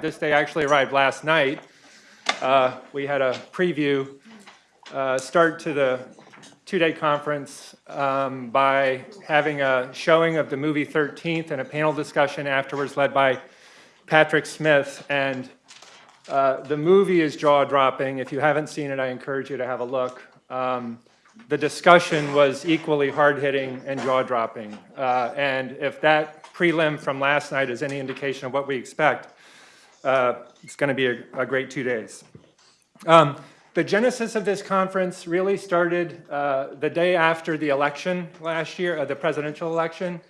This day actually arrived last night. Uh, We had a preview uh, start to the two-day conference um, by having a showing of the movie 13th and a panel discussion afterwards led by Patrick Smith. And uh, the movie is jaw-dropping. If you haven't seen it, I encourage you to have a look. Um, The discussion was equally hard-hitting and jaw-dropping. Uh, And if that prelim from last night is any indication of what we expect, uh, it's going to be a, a great two days. Um, the genesis of this conference really started uh, the day after the election last year, uh, the presidential election,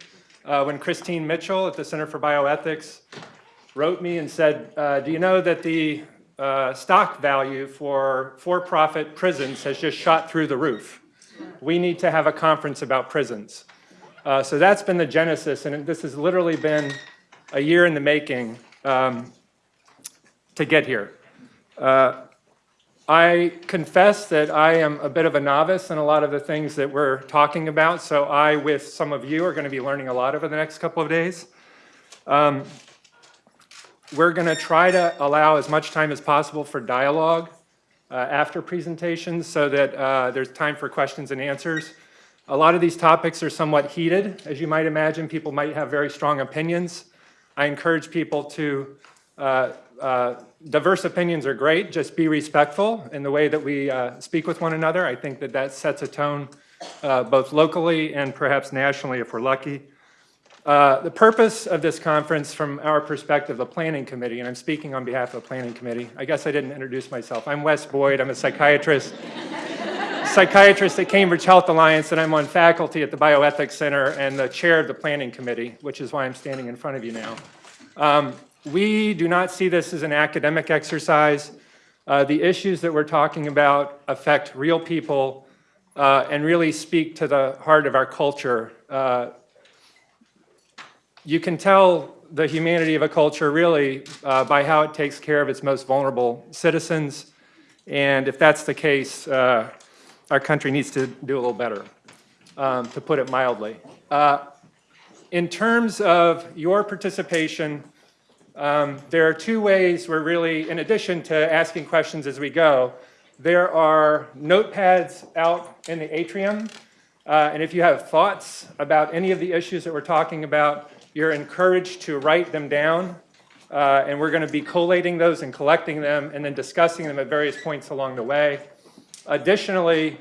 uh, when Christine Mitchell at the Center for Bioethics wrote me and said, uh, do you know that the uh, stock value for for-profit prisons has just shot through the roof? We need to have a conference about prisons. So that's been the genesis, and this has literally been a year in the making um, to get here. Uh, I confess that I am a bit of a novice in a lot of the things that we're talking about, so I, with some of you, are going to be learning a lot over the next couple of days. Um, we're going to try to allow as much time as possible for dialogue uh, after presentations so that uh, there's time for questions and answers. A lot of these topics are somewhat heated. As you might imagine, people might have very strong opinions. I encourage people to, uh, uh, diverse opinions are great, just be respectful in the way that we uh, speak with one another. I think that that sets a tone uh, both locally and perhaps nationally if we're lucky. Uh, the purpose of this conference from our perspective, the Planning Committee, and I'm speaking on behalf of the Planning Committee. I guess I didn't introduce myself. I'm Wes Boyd. I'm a psychiatrist, psychiatrist at Cambridge Health Alliance, and I'm on faculty at the Bioethics Center and the chair of the Planning Committee, which is why I'm standing in front of you now. Um, we do not see this as an academic exercise. Uh, the issues that we're talking about affect real people uh, and really speak to the heart of our culture. Uh, you can tell the humanity of a culture really uh, by how it takes care of its most vulnerable citizens. And if that's the case, uh, our country needs to do a little better, um, to put it mildly. Uh, in terms of your participation, um, there are two ways we're really, in addition to asking questions as we go, there are notepads out in the atrium. Uh, and if you have thoughts about any of the issues that we're talking about, you're encouraged to write them down, uh, and we're going to be collating those and collecting them and then discussing them at various points along the way. Additionally,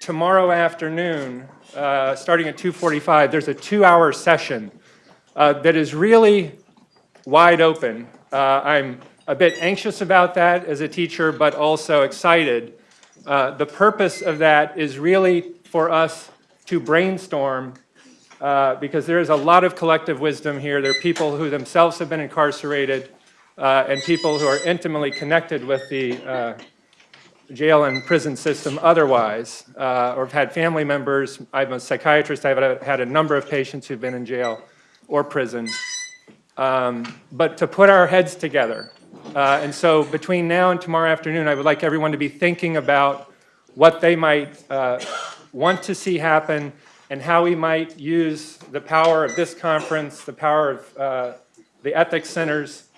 tomorrow afternoon, uh, starting at 2.45, there's a two-hour session uh, that is really wide open. Uh, I'm a bit anxious about that as a teacher, but also excited. Uh, the purpose of that is really for us to brainstorm uh, because there is a lot of collective wisdom here. There are people who themselves have been incarcerated uh, and people who are intimately connected with the uh, jail and prison system otherwise, uh, or have had family members. I'm a psychiatrist. I've had a number of patients who've been in jail or prison. Um, but to put our heads together. Uh, and so between now and tomorrow afternoon, I would like everyone to be thinking about what they might uh, want to see happen and how we might use the power of this conference, the power of uh, the ethics centers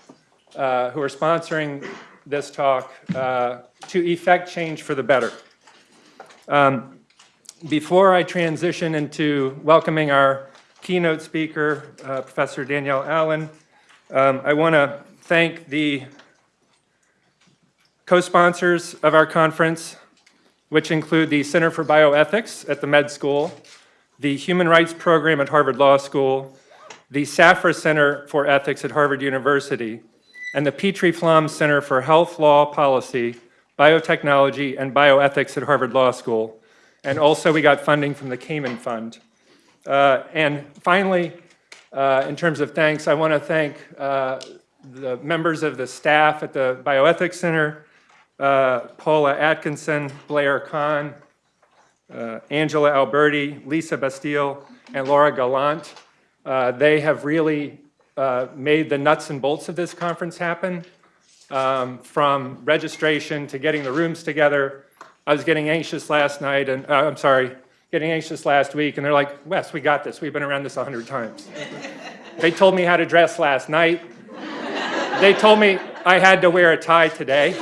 uh, who are sponsoring this talk uh, to effect change for the better. Um, before I transition into welcoming our keynote speaker, uh, Professor Danielle Allen, um, I want to thank the co-sponsors of our conference, which include the Center for Bioethics at the Med School, the Human Rights Program at Harvard Law School, the Safra Center for Ethics at Harvard University, and the Petrie Flom Center for Health Law Policy, Biotechnology, and Bioethics at Harvard Law School. And also we got funding from the Cayman Fund. Uh, and finally, uh, in terms of thanks, I want to thank uh, the members of the staff at the Bioethics Center, uh, Paula Atkinson, Blair Kahn, uh, Angela Alberti, Lisa Bastille, and Laura Gallant. Uh, they have really made the nuts and bolts of this conference happen, um, from registration to getting the rooms together. I was getting anxious last night, and I'm sorry, getting anxious last week, and they're like, Wes, we got this. We've been around this a hundred times. they told me how to dress last night. they told me I had to wear a tie today.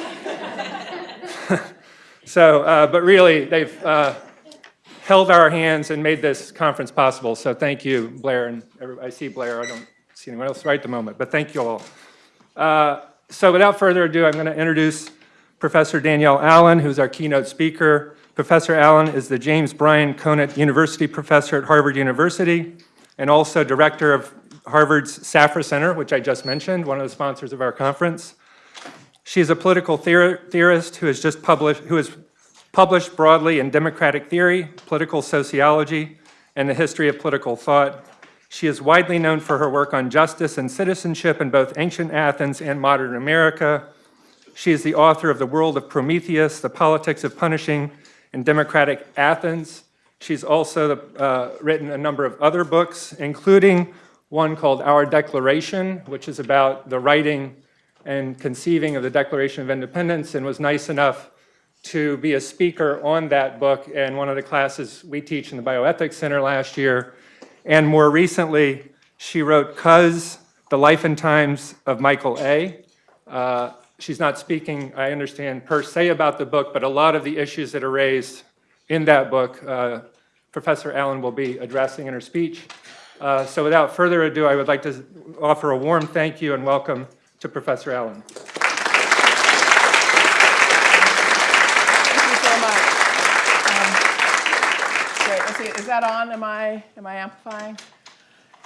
so, uh, but really, they've uh, held our hands and made this conference possible. So thank you, Blair, and. I see Blair. I don't see anyone else right at the moment, but thank you all. Uh, so without further ado, I'm going to introduce Professor Danielle Allen, who's our keynote speaker. Professor Allen is the James Bryan Conant University Professor at Harvard University and also Director of Harvard's Safra Center, which I just mentioned, one of the sponsors of our conference. She is a political theor theorist who has just published, who has published broadly in democratic theory, political sociology, and the history of political thought. She is widely known for her work on justice and citizenship in both ancient Athens and modern America. She is the author of The World of Prometheus, The Politics of Punishing in Democratic Athens. She's also uh, written a number of other books, including one called Our Declaration, which is about the writing and conceiving of the Declaration of Independence, and was nice enough to be a speaker on that book in one of the classes we teach in the Bioethics Center last year. And more recently, she wrote Cuz, The Life and Times of Michael A. Uh, she's not speaking, I understand, per se about the book, but a lot of the issues that are raised in that book, uh, Professor Allen will be addressing in her speech. Uh, so without further ado, I would like to offer a warm thank you and welcome to Professor Allen. Thank you so much. Um, Great, let's see, is that on? Am I, am I amplifying?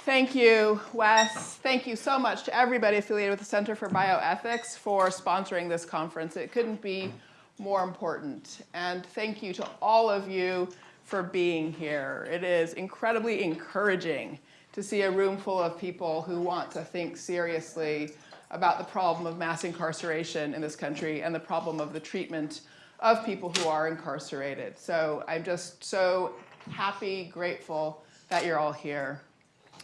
Thank you, Wes. Thank you so much to everybody affiliated with the Center for Bioethics for sponsoring this conference. It couldn't be more important. And thank you to all of you for being here. It is incredibly encouraging to see a room full of people who want to think seriously about the problem of mass incarceration in this country and the problem of the treatment of people who are incarcerated. So I'm just so happy, grateful that you're all here.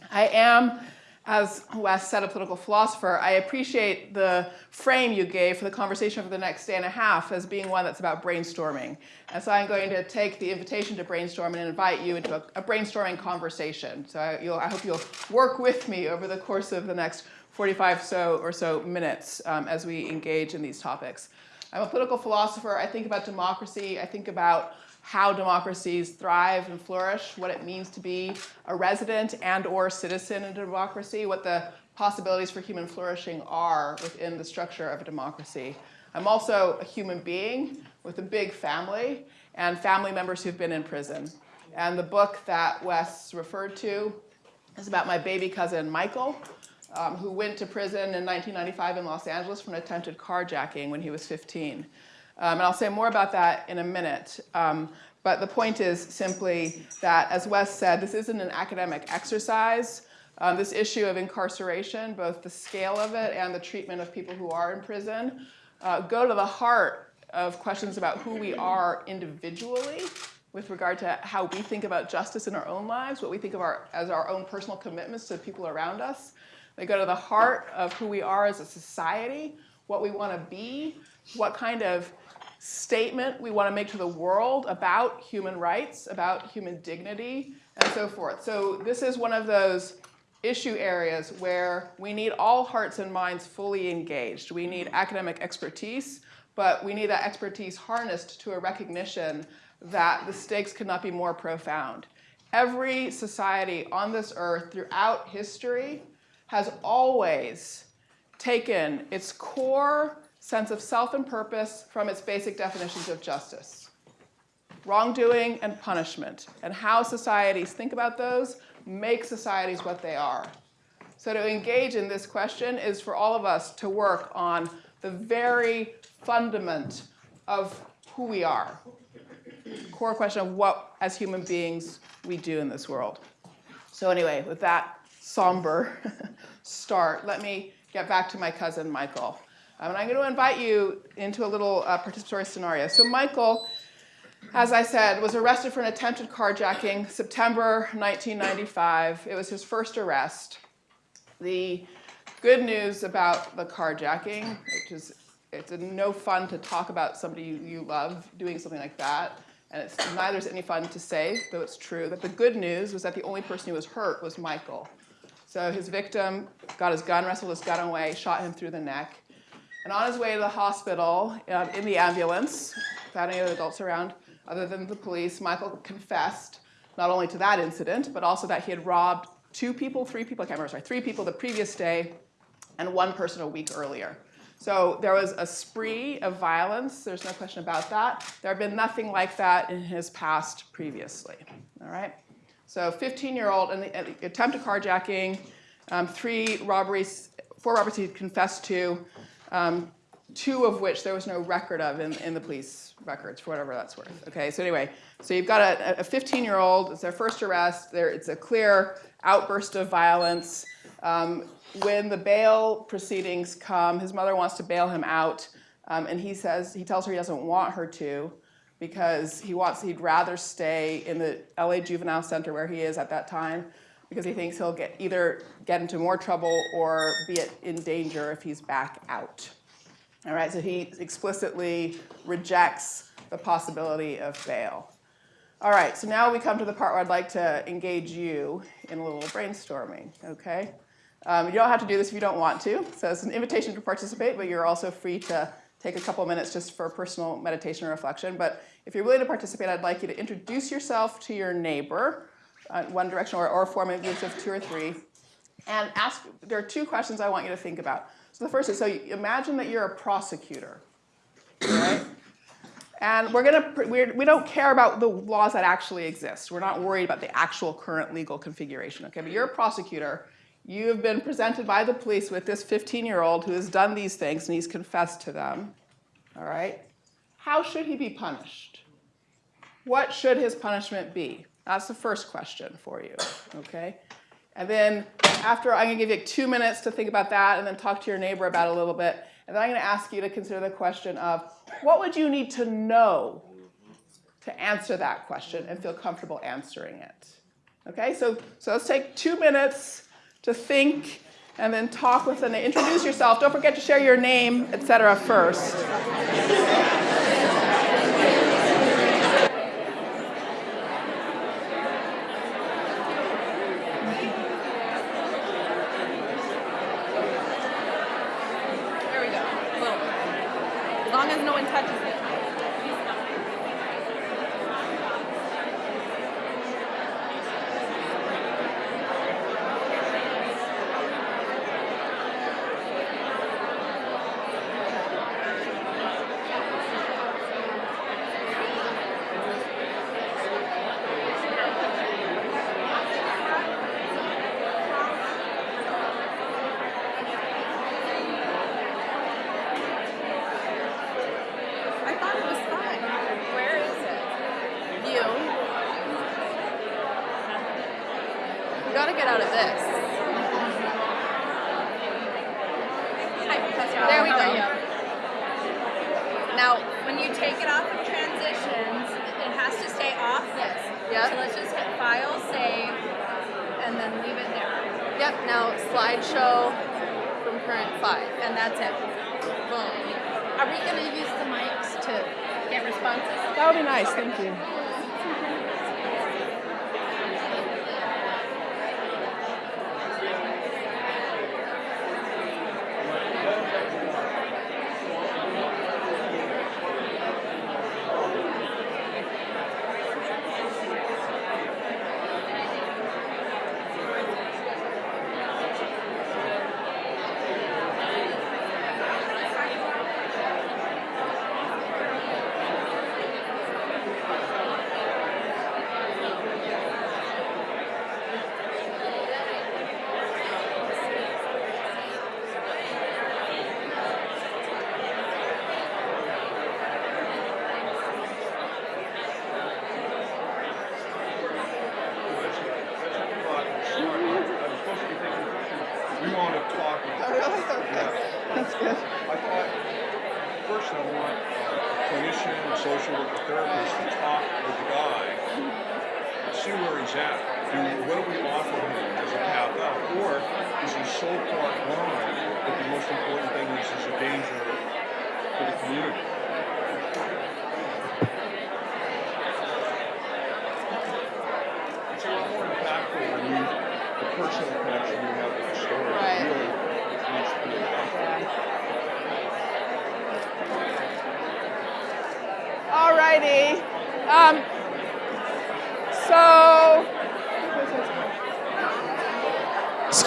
I am, as Wes said, a political philosopher. I appreciate the frame you gave for the conversation for the next day and a half as being one that's about brainstorming. And so I'm going to take the invitation to brainstorm and invite you into a, a brainstorming conversation. So I, I, hope you'll work with me over the course of the next 45 so or so minutes um, as we engage in these topics. I'm a political philosopher. I think about democracy. I think about how democracies thrive and flourish, what it means to be a resident and or citizen in a democracy, what the possibilities for human flourishing are within the structure of a democracy. I'm also a human being with a big family and family members who've been in prison. And the book that Wes referred to is about my baby cousin, Michael, um, who went to prison in 1995 in Los Angeles for an attempted carjacking when he was 15. Um, and I'll say more about that in a minute. Um, but the point is simply that, as Wes said, this isn't an academic exercise. Um, this issue of incarceration, both the scale of it and the treatment of people who are in prison, uh, go to the heart of questions about who we are individually with regard to how we think about justice in our own lives, what we think of our, as our own personal commitments to people around us. They go to the heart of who we are as a society, what we want to be, what kind of statement we want to make to the world about human rights, about human dignity, and so forth. So this is one of those issue areas where we need all hearts and minds fully engaged. We need academic expertise, but we need that expertise harnessed to a recognition that the stakes could not be more profound. Every society on this earth throughout history has always taken its core sense of self and purpose from its basic definitions of justice. Wrongdoing and punishment, and how societies think about those make societies what they are. So to engage in this question is for all of us to work on the very fundament of who we are. Core question of what, as human beings, we do in this world. So anyway, with that somber start, let me get back to my cousin Michael. Um, and I'm going to invite you into a little uh, participatory scenario. So Michael, as I said, was arrested for an attempted carjacking September 1995. It was his first arrest. The good news about the carjacking, which is it's no fun to talk about somebody you, you love doing something like that, and it's neither is any fun to say, though it's true, that the good news was that the only person who was hurt was Michael. So his victim got his gun, wrestled his gun away, shot him through the neck. And on his way to the hospital, um, in the ambulance, without any other adults around other than the police, Michael confessed not only to that incident, but also that he had robbed two people, three people, I can't remember, sorry, three people the previous day and one person a week earlier. So there was a spree of violence, there's no question about that. There had been nothing like that in his past previously, all right? So 15-year-old and the, attempt attempted carjacking, um, three robberies, four robberies he confessed to, um, two of which there was no record of in, in the police records, for whatever that's worth. Okay, so anyway, so you've got a, a 15-year-old, it's their first arrest, there, it's a clear outburst of violence. Um, when the bail proceedings come, his mother wants to bail him out, um, and he says, he tells her he doesn't want her to because he wants, he'd rather stay in the LA Juvenile Center where he is at that time because he thinks he'll get either get into more trouble or be in danger if he's back out. All right, so he explicitly rejects the possibility of bail. All right, so now we come to the part where I'd like to engage you in a little brainstorming, okay? Um, you don't have to do this if you don't want to, so it's an invitation to participate, but you're also free to take a couple minutes just for personal meditation or reflection. But if you're willing to participate, I'd like you to introduce yourself to your neighbor, uh, one direction, or, or form groups of two or three, and ask, there are two questions I want you to think about. So the first is, so imagine that you're a prosecutor, right? And we're gonna, we're, we don't care about the laws that actually exist. We're not worried about the actual current legal configuration, okay? But you're a prosecutor. You have been presented by the police with this 15-year-old who has done these things and he's confessed to them, all right? How should he be punished? What should his punishment be? That's the first question for you, okay? And then after, I'm gonna give you two minutes to think about that and then talk to your neighbor about it a little bit. And then I'm gonna ask you to consider the question of, what would you need to know to answer that question and feel comfortable answering it? Okay, so, so let's take two minutes to think and then talk with and introduce yourself. Don't forget to share your name, etc. first.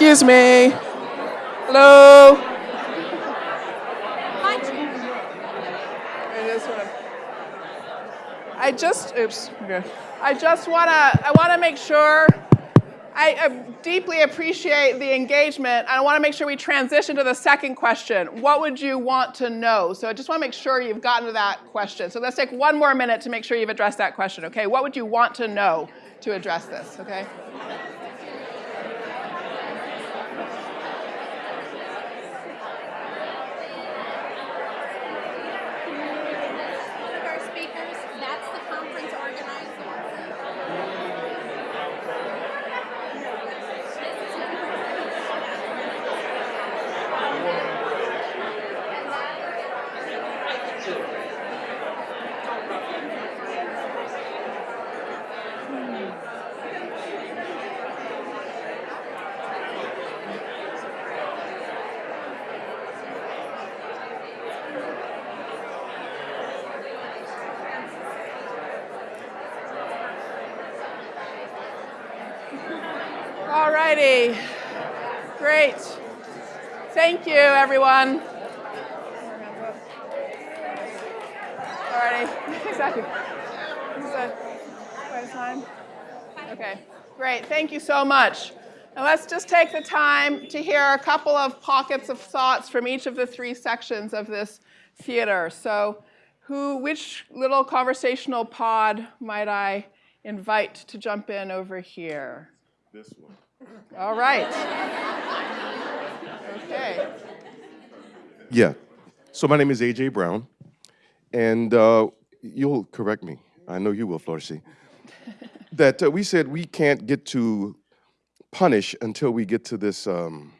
Excuse me. Hello. I just, oops, okay. I just wanna, I wanna make sure, I uh, deeply appreciate the engagement. I wanna make sure we transition to the second question. What would you want to know? So I just wanna make sure you've gotten to that question. So let's take one more minute to make sure you've addressed that question, okay? What would you want to know to address this, okay? One of our speakers, that's the conference organizer. All righty. Great. Thank you, everyone. All righty. Exactly. Is that quite a time? Okay. Great. Thank you so much. Now let's just take the time to hear a couple of pockets of thoughts from each of the three sections of this theater. So, who, which little conversational pod might I invite to jump in over here? This one. All right. Okay. Yeah. So my name is AJ Brown, and uh, you'll correct me. I know you will, Florcy. That uh, we said we can't get to punish until we get to this um,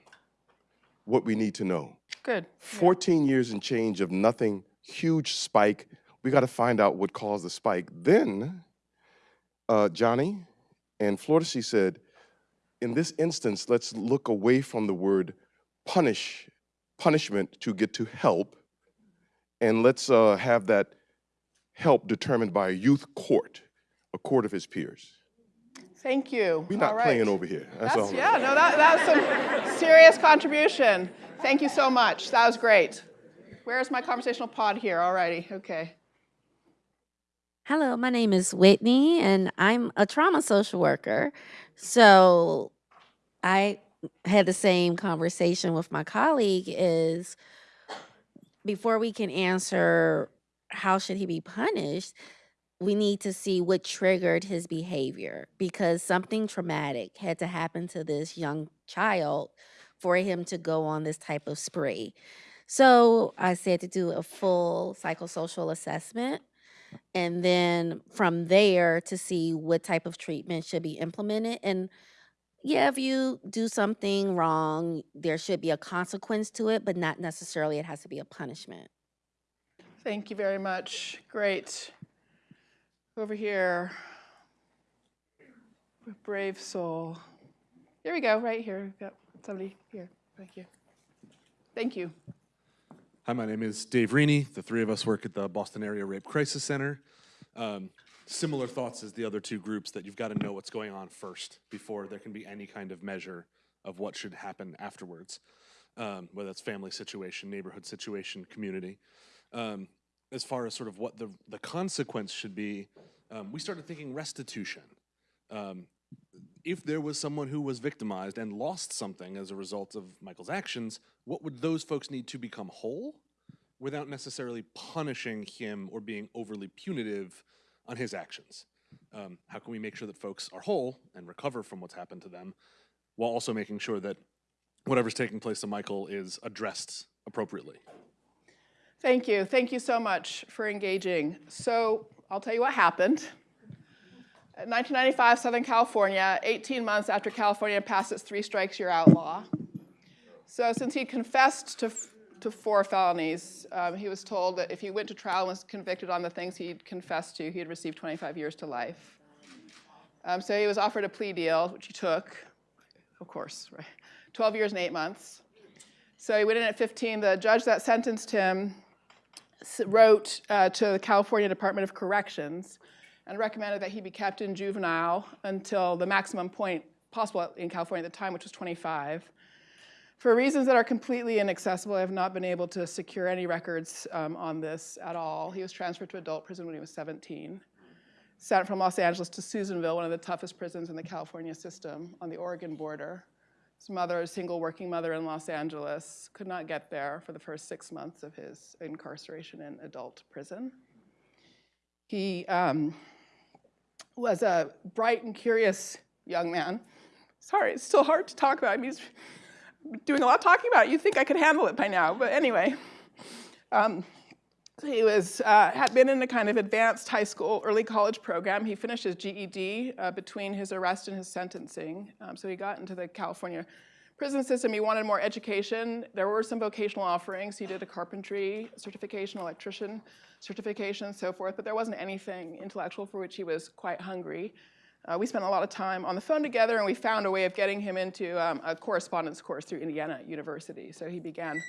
what we need to know. Good. 14 years and change of nothing, huge spike. We got to find out what caused the spike. Then uh, Johnny and Florcy said, in this instance, let's look away from the word punish, punishment to get to help, and let's uh, have that help determined by a youth court, a court of his peers. Thank you. We're not All right. playing over here. That's, That's, all. yeah, no, that, that's some serious contribution. Thank you so much. That was great. Where's my conversational pod here? All righty. Okay. Hello, my name is Whitney, and I'm a trauma social worker. So I had the same conversation with my colleague is before we can answer how should he be punished, we need to see what triggered his behavior because something traumatic had to happen to this young child for him to go on this type of spree. So I said to do a full psychosocial assessment and then from there to see what type of treatment should be implemented and yeah if you do something wrong there should be a consequence to it but not necessarily it has to be a punishment Thank you very much. Great. Over here. Brave soul. Here we go, right here. We've got somebody here. Thank you. Thank you. Hi, my name is Dave Reaney. The three of us work at the Boston Area Rape Crisis Center. Um, similar thoughts as the other two groups that you've got to know what's going on first before there can be any kind of measure of what should happen afterwards, um, whether it's family situation, neighborhood situation, community. Um, as far as sort of what the, the consequence should be, um, we started thinking restitution. Um, if there was someone who was victimized and lost something as a result of Michael's actions, what would those folks need to become whole without necessarily punishing him or being overly punitive on his actions? Um, how can we make sure that folks are whole and recover from what's happened to them while also making sure that whatever's taking place to Michael is addressed appropriately? Thank you. Thank you so much for engaging. So I'll tell you what happened. In 1995, Southern California, 18 months after California passed its three strikes you're out law. So since he confessed to, to four felonies, um, he was told that if he went to trial and was convicted on the things he'd confessed to, he'd receive 25 years to life. Um, so he was offered a plea deal, which he took, of course, right? 12 years and eight months. So he went in at 15. The judge that sentenced him wrote uh, to the California Department of Corrections and recommended that he be kept in juvenile until the maximum point possible in California at the time, which was 25. For reasons that are completely inaccessible, I have not been able to secure any records um, on this at all. He was transferred to adult prison when he was 17. Sent from Los Angeles to Susanville, one of the toughest prisons in the California system on the Oregon border. His mother, a single working mother in Los Angeles, could not get there for the first six months of his incarceration in adult prison. He um, was a bright and curious young man. Sorry, it's still hard to talk about him. He's doing a lot of talking about it. You'd think I could handle it by now, but anyway. Um, he was, uh, had been in a kind of advanced high school, early college program. He finished his GED uh, between his arrest and his sentencing. Um, so he got into the California prison system. He wanted more education. There were some vocational offerings. He did a carpentry certification, electrician certification, so forth, but there wasn't anything intellectual for which he was quite hungry. Uh, we spent a lot of time on the phone together, and we found a way of getting him into um, a correspondence course through Indiana University. So he began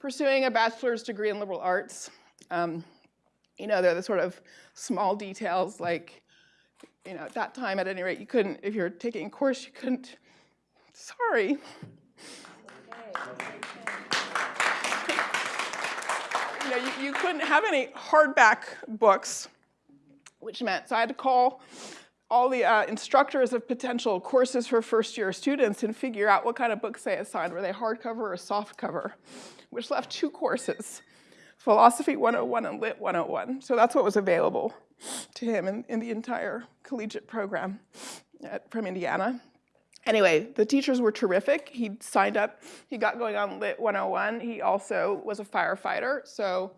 pursuing a bachelor's degree in liberal arts. Um, you know, they're the sort of small details like, you know, at that time, at any rate, you couldn't, if you're taking a course, you couldn't, sorry. You know, you, you couldn't have any hardback books, which meant, so I had to call all the uh, instructors of potential courses for first year students and figure out what kind of books they assigned. Were they hardcover or softcover? Which left two courses, Philosophy 101 and Lit 101. So that's what was available to him in, in the entire collegiate program at, from Indiana. Anyway, the teachers were terrific. He signed up, he got going on Lit 101. He also was a firefighter, so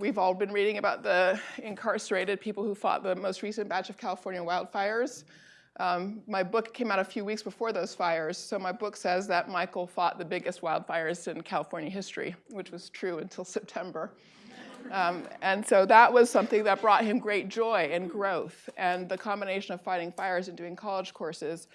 We've all been reading about the incarcerated people who fought the most recent batch of California wildfires. Um, my book came out a few weeks before those fires, so my book says that Michael fought the biggest wildfires in California history, which was true until September. Um, and so that was something that brought him great joy and growth. And the combination of fighting fires and doing college courses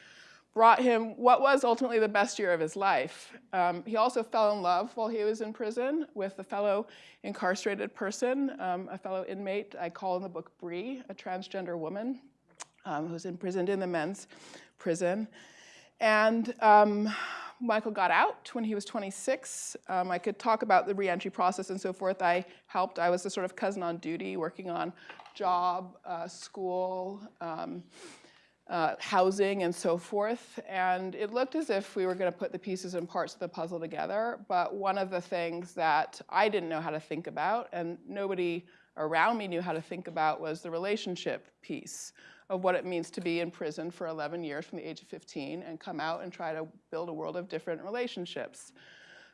brought him what was ultimately the best year of his life. Um, he also fell in love while he was in prison with a fellow incarcerated person, um, a fellow inmate I call in the book Bree, a transgender woman um, who's imprisoned in the men's prison. And um, Michael got out when he was 26. Um, I could talk about the reentry process and so forth. I helped, I was the sort of cousin on duty working on job, uh, school, um, uh, housing and so forth. And it looked as if we were going to put the pieces and parts of the puzzle together. But one of the things that I didn't know how to think about, and nobody around me knew how to think about, was the relationship piece of what it means to be in prison for 11 years from the age of 15 and come out and try to build a world of different relationships.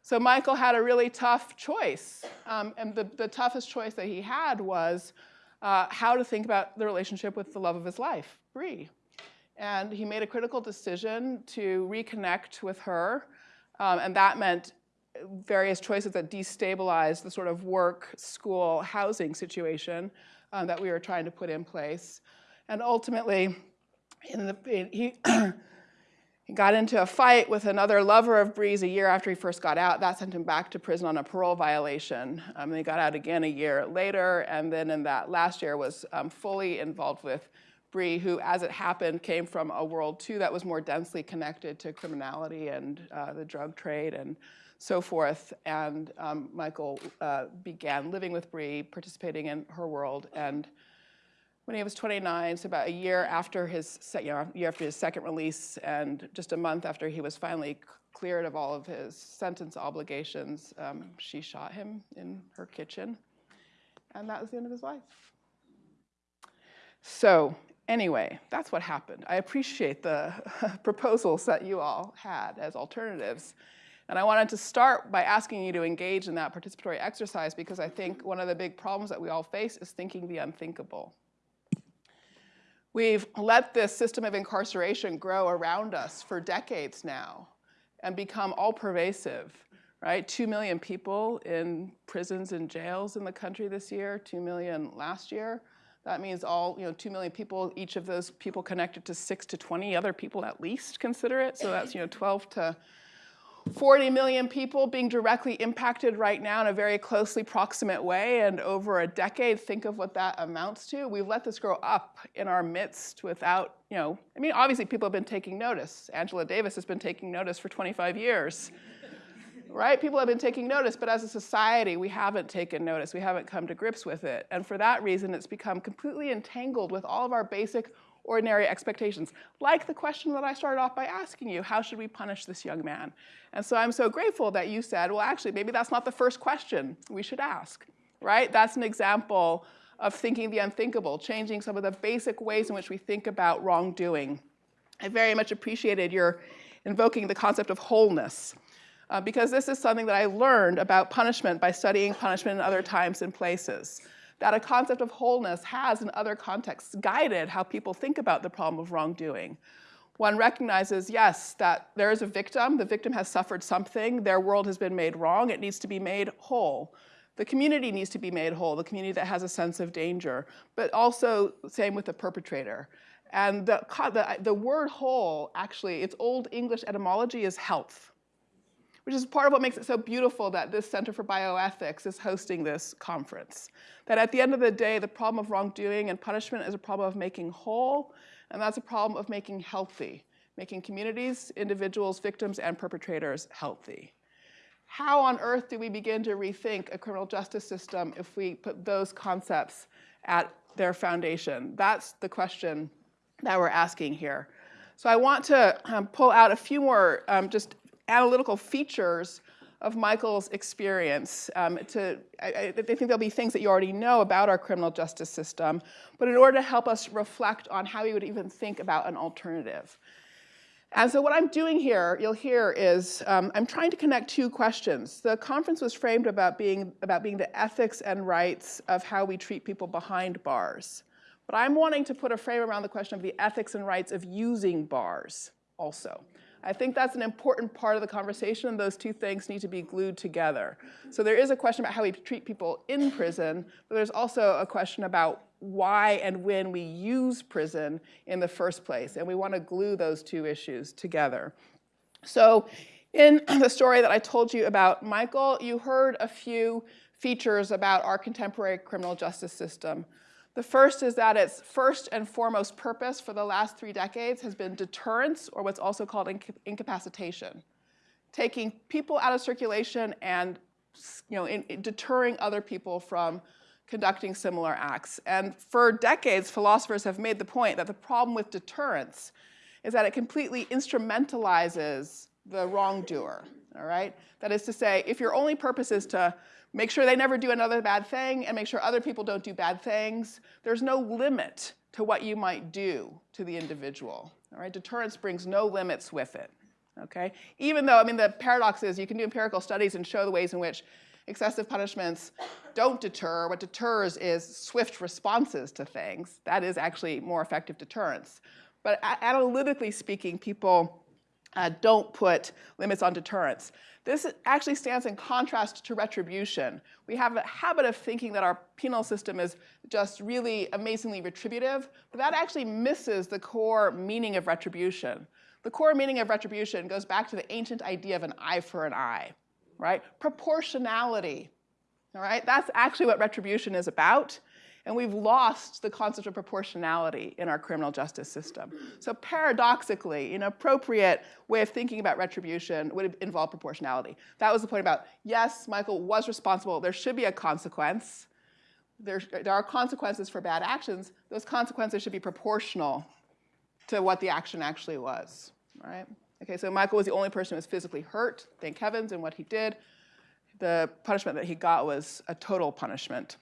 So Michael had a really tough choice. Um, and the, the toughest choice that he had was uh, how to think about the relationship with the love of his life, Bree. And he made a critical decision to reconnect with her. Um, and that meant various choices that destabilized the sort of work, school, housing situation um, that we were trying to put in place. And ultimately, in the, in, he, he got into a fight with another lover of Bree's a year after he first got out. That sent him back to prison on a parole violation. Um, and he got out again a year later, and then in that last year was um, fully involved with Bree, who, as it happened, came from a world too that was more densely connected to criminality and uh, the drug trade and so forth. And um, Michael uh, began living with Bree, participating in her world. And when he was 29, so about a year after his, you know, year after his second release, and just a month after he was finally cleared of all of his sentence obligations, um, she shot him in her kitchen, and that was the end of his life. So anyway, that's what happened. I appreciate the proposals that you all had as alternatives. And I wanted to start by asking you to engage in that participatory exercise because I think one of the big problems that we all face is thinking the unthinkable. We've let this system of incarceration grow around us for decades now and become all pervasive, right? Two million people in prisons and jails in the country this year, two million last year. That means all, you know, 2 million people, each of those people connected to 6 to 20 other people at least consider it. So that's, you know, 12 to 40 million people being directly impacted right now in a very closely proximate way and over a decade, think of what that amounts to. We've let this grow up in our midst without, you know, I mean, obviously people have been taking notice. Angela Davis has been taking notice for 25 years, right? People have been taking notice, but as a society, we haven't taken notice. We haven't come to grips with it. And for that reason, it's become completely entangled with all of our basic ordinary expectations, like the question that I started off by asking you, how should we punish this young man? And so I'm so grateful that you said, well, actually, maybe that's not the first question we should ask, right? That's an example of thinking the unthinkable, changing some of the basic ways in which we think about wrongdoing. I very much appreciated your invoking the concept of wholeness, uh, because this is something that I learned about punishment by studying punishment in other times and places that a concept of wholeness has in other contexts guided how people think about the problem of wrongdoing. One recognizes, yes, that there is a victim, the victim has suffered something, their world has been made wrong, it needs to be made whole. The community needs to be made whole, the community that has a sense of danger, but also same with the perpetrator. And the, the, the word whole, actually, its old English etymology is health which is part of what makes it so beautiful that this Center for Bioethics is hosting this conference. That at the end of the day, the problem of wrongdoing and punishment is a problem of making whole, and that's a problem of making healthy, making communities, individuals, victims, and perpetrators healthy. How on earth do we begin to rethink a criminal justice system if we put those concepts at their foundation? That's the question that we're asking here. So I want to um, pull out a few more um, just analytical features of Michael's experience. Um, to, I, I, think there'll be things that you already know about our criminal justice system, but in order to help us reflect on how we would even think about an alternative. And so what I'm doing here, you'll hear, is um, I'm trying to connect two questions. The conference was framed about being, about being the ethics and rights of how we treat people behind bars. But I'm wanting to put a frame around the question of the ethics and rights of using bars also. I think that's an important part of the conversation and those two things need to be glued together. So there is a question about how we treat people in prison, but there's also a question about why and when we use prison in the first place. And we want to glue those two issues together. So in the story that I told you about Michael, you heard a few features about our contemporary criminal justice system. The first is that its first and foremost purpose for the last three decades has been deterrence, or what's also called inca incapacitation. Taking people out of circulation and you know, in, in deterring other people from conducting similar acts. And for decades, philosophers have made the point that the problem with deterrence is that it completely instrumentalizes the wrongdoer, all right? That is to say, if your only purpose is to make sure they never do another bad thing and make sure other people don't do bad things. There's no limit to what you might do to the individual. All right, deterrence brings no limits with it. Okay, even though I mean the paradox is you can do empirical studies and show the ways in which excessive punishments don't deter. What deters is swift responses to things. That is actually more effective deterrence. But analytically speaking, people uh, don't put limits on deterrence. This actually stands in contrast to retribution. We have a habit of thinking that our penal system is just really amazingly retributive, but that actually misses the core meaning of retribution. The core meaning of retribution goes back to the ancient idea of an eye for an eye, right? Proportionality, all right? That's actually what retribution is about. And we've lost the concept of proportionality in our criminal justice system. So paradoxically, an appropriate way of thinking about retribution would involve proportionality. That was the point about, yes, Michael was responsible. There should be a consequence. There, there are consequences for bad actions. Those consequences should be proportional to what the action actually was, right? Okay, so Michael was the only person who was physically hurt, thank heavens, in what he did. The punishment that he got was a total punishment.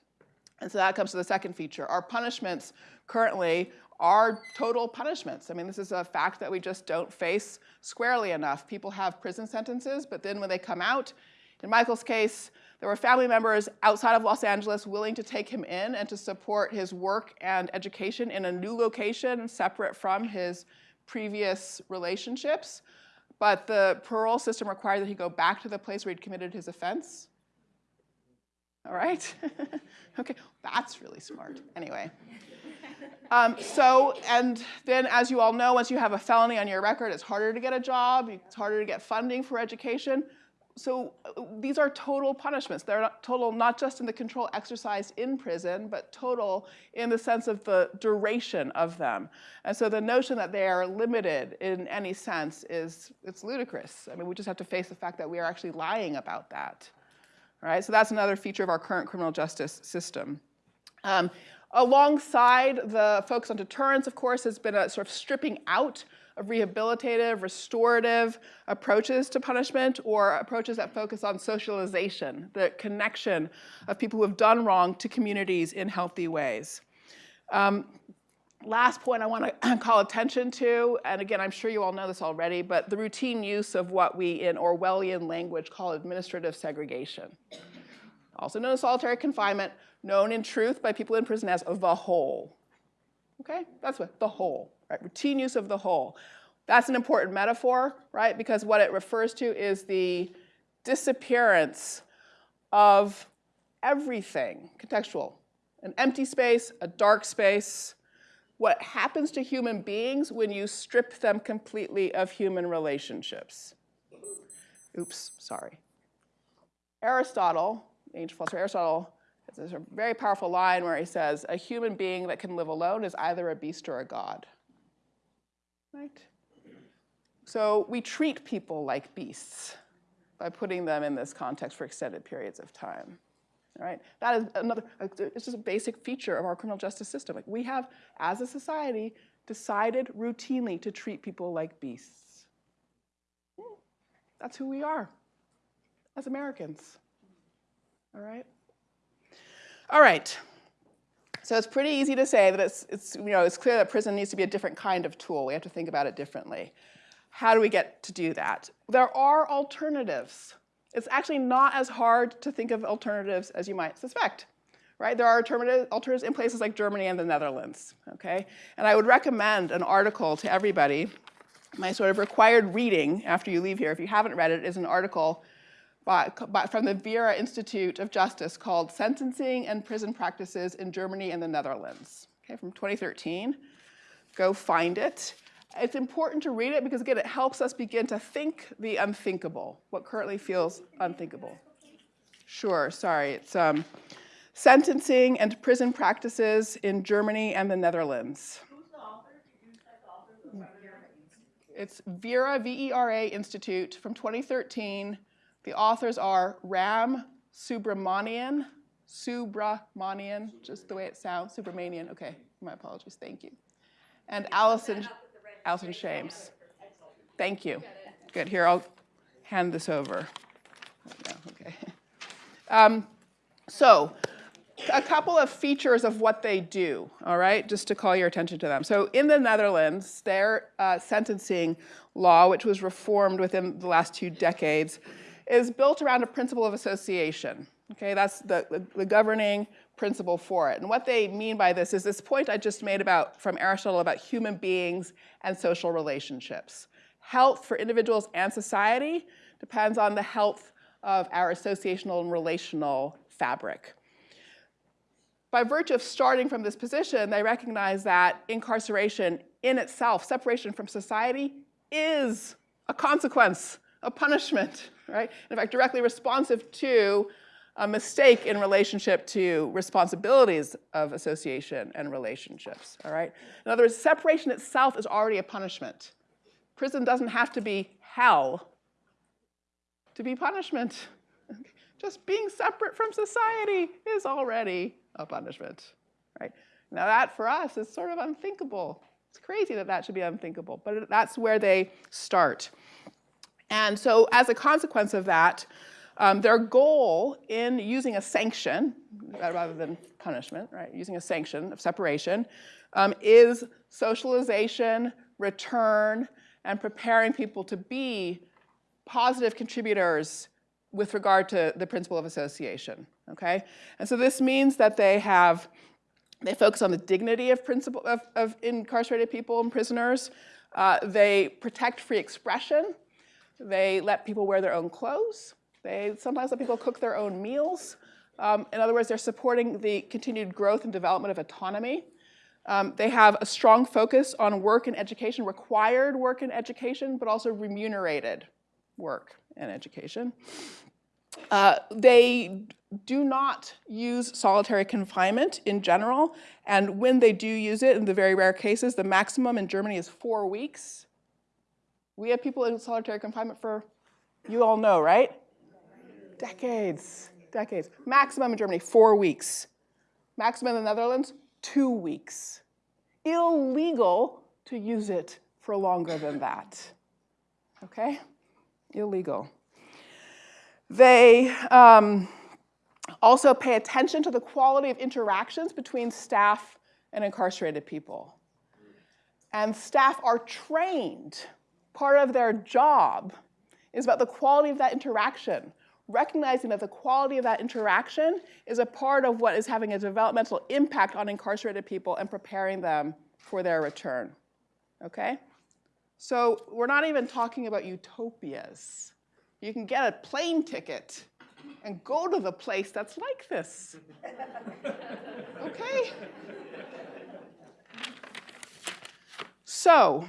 And so that comes to the second feature. Our punishments currently are total punishments. I mean, this is a fact that we just don't face squarely enough. People have prison sentences, but then when they come out, in Michael's case, there were family members outside of Los Angeles willing to take him in and to support his work and education in a new location separate from his previous relationships. But the parole system required that he go back to the place where he'd committed his offense. All right? okay, that's really smart. Anyway. Um, so, and then as you all know, once you have a felony on your record, it's harder to get a job, it's harder to get funding for education. So these are total punishments. They're not total not just in the control exercised in prison, but total in the sense of the duration of them. And so the notion that they are limited in any sense is it's ludicrous. I mean, we just have to face the fact that we are actually lying about that. Right, so that's another feature of our current criminal justice system. Um, alongside the focus on deterrence, of course, has been a sort of stripping out of rehabilitative, restorative approaches to punishment or approaches that focus on socialization, the connection of people who have done wrong to communities in healthy ways. Um, last point I want to call attention to, and again, I'm sure you all know this already, but the routine use of what we in Orwellian language call administrative segregation. Also known as solitary confinement, known in truth by people in prison as the hole. Okay, that's what, the hole, right? Routine use of the hole. That's an important metaphor, right? Because what it refers to is the disappearance of everything, contextual. An empty space, a dark space, what happens to human beings when you strip them completely of human relationships. Oops, sorry. Aristotle, ancient philosopher Aristotle, has a very powerful line where he says, a human being that can live alone is either a beast or a god. Right? So we treat people like beasts by putting them in this context for extended periods of time. All right? That is another, it's just a basic feature of our criminal justice system. Like we have, as a society, decided routinely to treat people like beasts. That's who we are as Americans. All right? All right. So it's pretty easy to say that it's, it's, you know, it's clear that prison needs to be a different kind of tool. We have to think about it differently. How do we get to do that? There are alternatives. It's actually not as hard to think of alternatives as you might suspect, right? There are alternative, alternatives in places like Germany and the Netherlands, okay? And I would recommend an article to everybody. My sort of required reading after you leave here, if you haven't read it, is an article by, by, from the Vera Institute of Justice called Sentencing and Prison Practices in Germany and the Netherlands, okay, from 2013. Go find it. It's important to read it because, again, it helps us begin to think the unthinkable, what currently feels unthinkable. Sure, sorry. It's um, Sentencing and Prison Practices in Germany and the Netherlands. It's Vera, V-E-R-A Institute from 2013. The authors are Ram Subramanian, Subramanian, just the way it sounds, Subramanian, okay, my apologies, thank you. And Alison, Alison Shames. Thank you. Good, here, I'll hand this over. Okay. Um, so, a couple of features of what they do, all right, just to call your attention to them. So in the Netherlands, their uh, sentencing law, which was reformed within the last two decades, is built around a principle of association. Okay, that's the, the, the, governing principle for it. And what they mean by this is this point I just made about from Aristotle about human beings and social relationships. Health for individuals and society depends on the health of our associational and relational fabric. By virtue of starting from this position, they recognize that incarceration in itself, separation from society, is a consequence, a punishment right? In fact, directly responsive to a mistake in relationship to responsibilities of association and relationships, all right? In other words, separation itself is already a punishment. Prison doesn't have to be hell to be punishment. Just being separate from society is already a punishment, right? Now that for us is sort of unthinkable. It's crazy that that should be unthinkable, but that's where they start. And so as a consequence of that, um, their goal in using a sanction, rather than punishment, right, using a sanction of separation, um, is socialization, return, and preparing people to be positive contributors with regard to the principle of association, okay? And so this means that they have, they focus on the dignity of, principle, of, of incarcerated people and prisoners. Uh, they protect free expression, they let people wear their own clothes. They sometimes let people cook their own meals. Um, in other words, they're supporting the continued growth and development of autonomy. Um, they have a strong focus on work and education, required work and education, but also remunerated work and education. Uh, they do not use solitary confinement in general, and when they do use it, in the very rare cases, the maximum in Germany is four weeks. We have people in solitary confinement for, you all know, right? Decades, decades. Maximum in Germany, four weeks. Maximum in the Netherlands, two weeks. Illegal to use it for longer than that. Okay? Illegal. They um, also pay attention to the quality of interactions between staff and incarcerated people. And staff are trained. Part of their job is about the quality of that interaction, recognizing that the quality of that interaction is a part of what is having a developmental impact on incarcerated people and preparing them for their return. Okay? So we're not even talking about utopias. You can get a plane ticket and go to the place that's like this. Okay? So,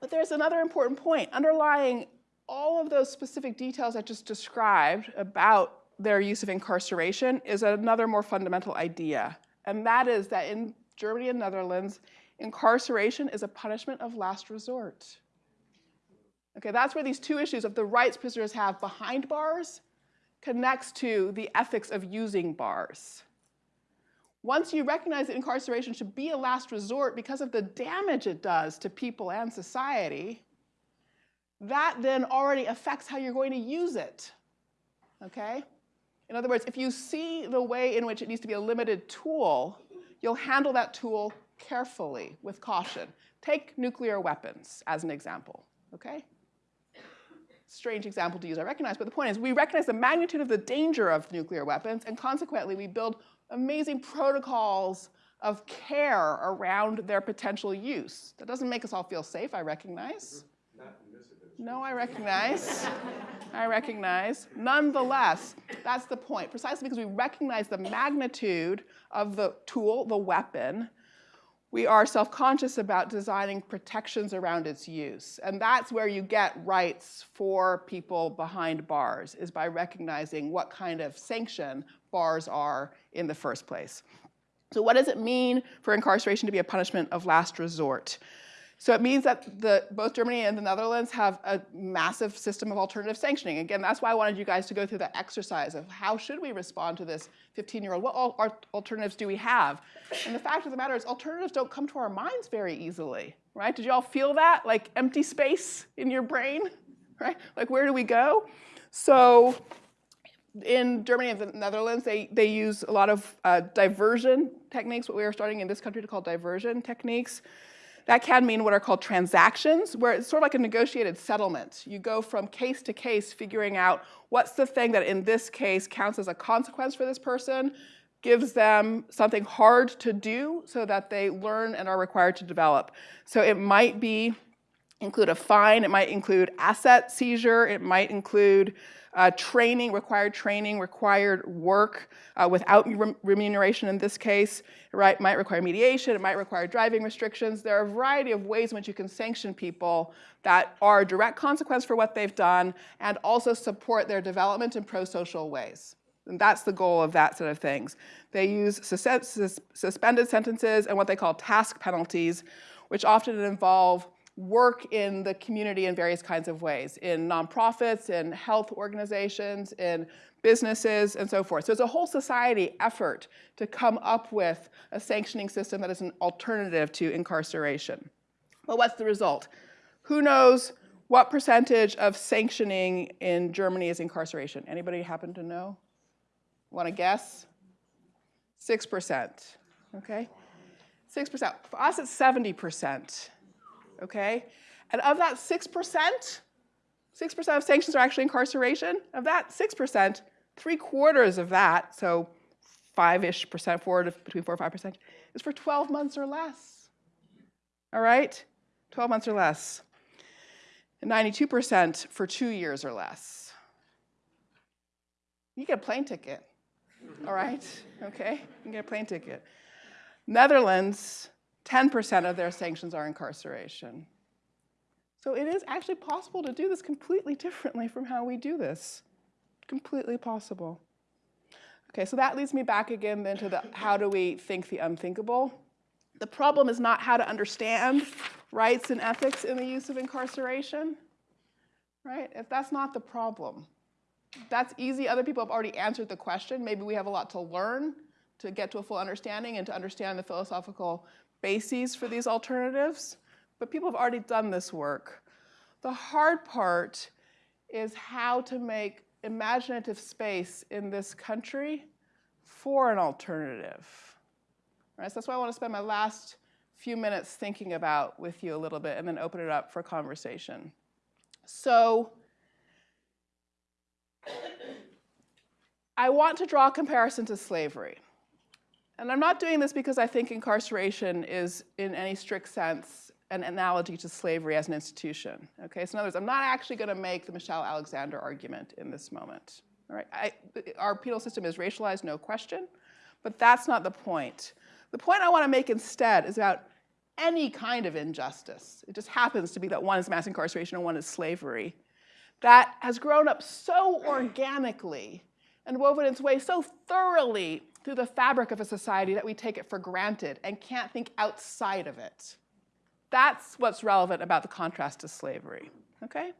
but there's another important point. Underlying all of those specific details I just described about their use of incarceration is another more fundamental idea. And that is that in Germany and Netherlands, incarceration is a punishment of last resort. Okay, that's where these two issues of the rights prisoners have behind bars connects to the ethics of using bars. Once you recognize that incarceration should be a last resort because of the damage it does to people and society, that then already affects how you're going to use it, okay? In other words, if you see the way in which it needs to be a limited tool, you'll handle that tool carefully, with caution. Take nuclear weapons as an example, okay? Strange example to use, I recognize, but the point is we recognize the magnitude of the danger of nuclear weapons, and consequently we build amazing protocols of care around their potential use. That doesn't make us all feel safe, I recognize. No, I recognize. I recognize. Nonetheless, that's the point. Precisely because we recognize the magnitude of the tool, the weapon, we are self-conscious about designing protections around its use. And that's where you get rights for people behind bars, is by recognizing what kind of sanction bars are in the first place. So what does it mean for incarceration to be a punishment of last resort? So it means that the, both Germany and the Netherlands have a massive system of alternative sanctioning. Again, that's why I wanted you guys to go through the exercise of how should we respond to this 15-year-old? What al alternatives do we have? And the fact of the matter is alternatives don't come to our minds very easily, right? Did you all feel that? Like empty space in your brain, right? Like where do we go? So in Germany and the Netherlands, they, they use a lot of uh, diversion techniques, what we are starting in this country to call diversion techniques. That can mean what are called transactions, where it's sort of like a negotiated settlement. You go from case to case figuring out what's the thing that in this case counts as a consequence for this person, gives them something hard to do so that they learn and are required to develop. So it might be include a fine, it might include asset seizure, it might include uh, training, required training, required work uh, without remuneration in this case. It right, might require mediation, it might require driving restrictions. There are a variety of ways in which you can sanction people that are a direct consequence for what they've done and also support their development in pro-social ways. And that's the goal of that sort of things. They use sus sus suspended sentences and what they call task penalties, which often involve work in the community in various kinds of ways, in nonprofits, in health organizations, in businesses, and so forth. So it's a whole society effort to come up with a sanctioning system that is an alternative to incarceration. But what's the result? Who knows what percentage of sanctioning in Germany is incarceration? Anybody happen to know? Want to guess? 6%, okay? 6%. For us, it's 70% okay? And of that 6%, 6% of sanctions are actually incarceration. Of that 6%, three quarters of that, so five-ish percent, four to between four and five percent, is for 12 months or less. All right? 12 months or less. And 92% for two years or less. You get a plane ticket, all right? Okay, you get a plane ticket. Netherlands, 10% of their sanctions are incarceration. So it is actually possible to do this completely differently from how we do this. Completely possible. Okay, so that leads me back again then to the how do we think the unthinkable? The problem is not how to understand rights and ethics in the use of incarceration, right? If that's not the problem, that's easy. Other people have already answered the question. Maybe we have a lot to learn to get to a full understanding and to understand the philosophical bases for these alternatives. But people have already done this work. The hard part is how to make imaginative space in this country for an alternative. Right, so that's why I want to spend my last few minutes thinking about with you a little bit and then open it up for conversation. So I want to draw a comparison to slavery. And I'm not doing this because I think incarceration is, in any strict sense, an analogy to slavery as an institution. Okay, so in other words, I'm not actually going to make the Michelle Alexander argument in this moment. All right, I, our penal system is racialized, no question, but that's not the point. The point I want to make instead is about any kind of injustice. It just happens to be that one is mass incarceration and one is slavery. That has grown up so organically and woven its way so thoroughly through the fabric of a society that we take it for granted and can't think outside of it. That's what's relevant about the contrast to slavery, okay?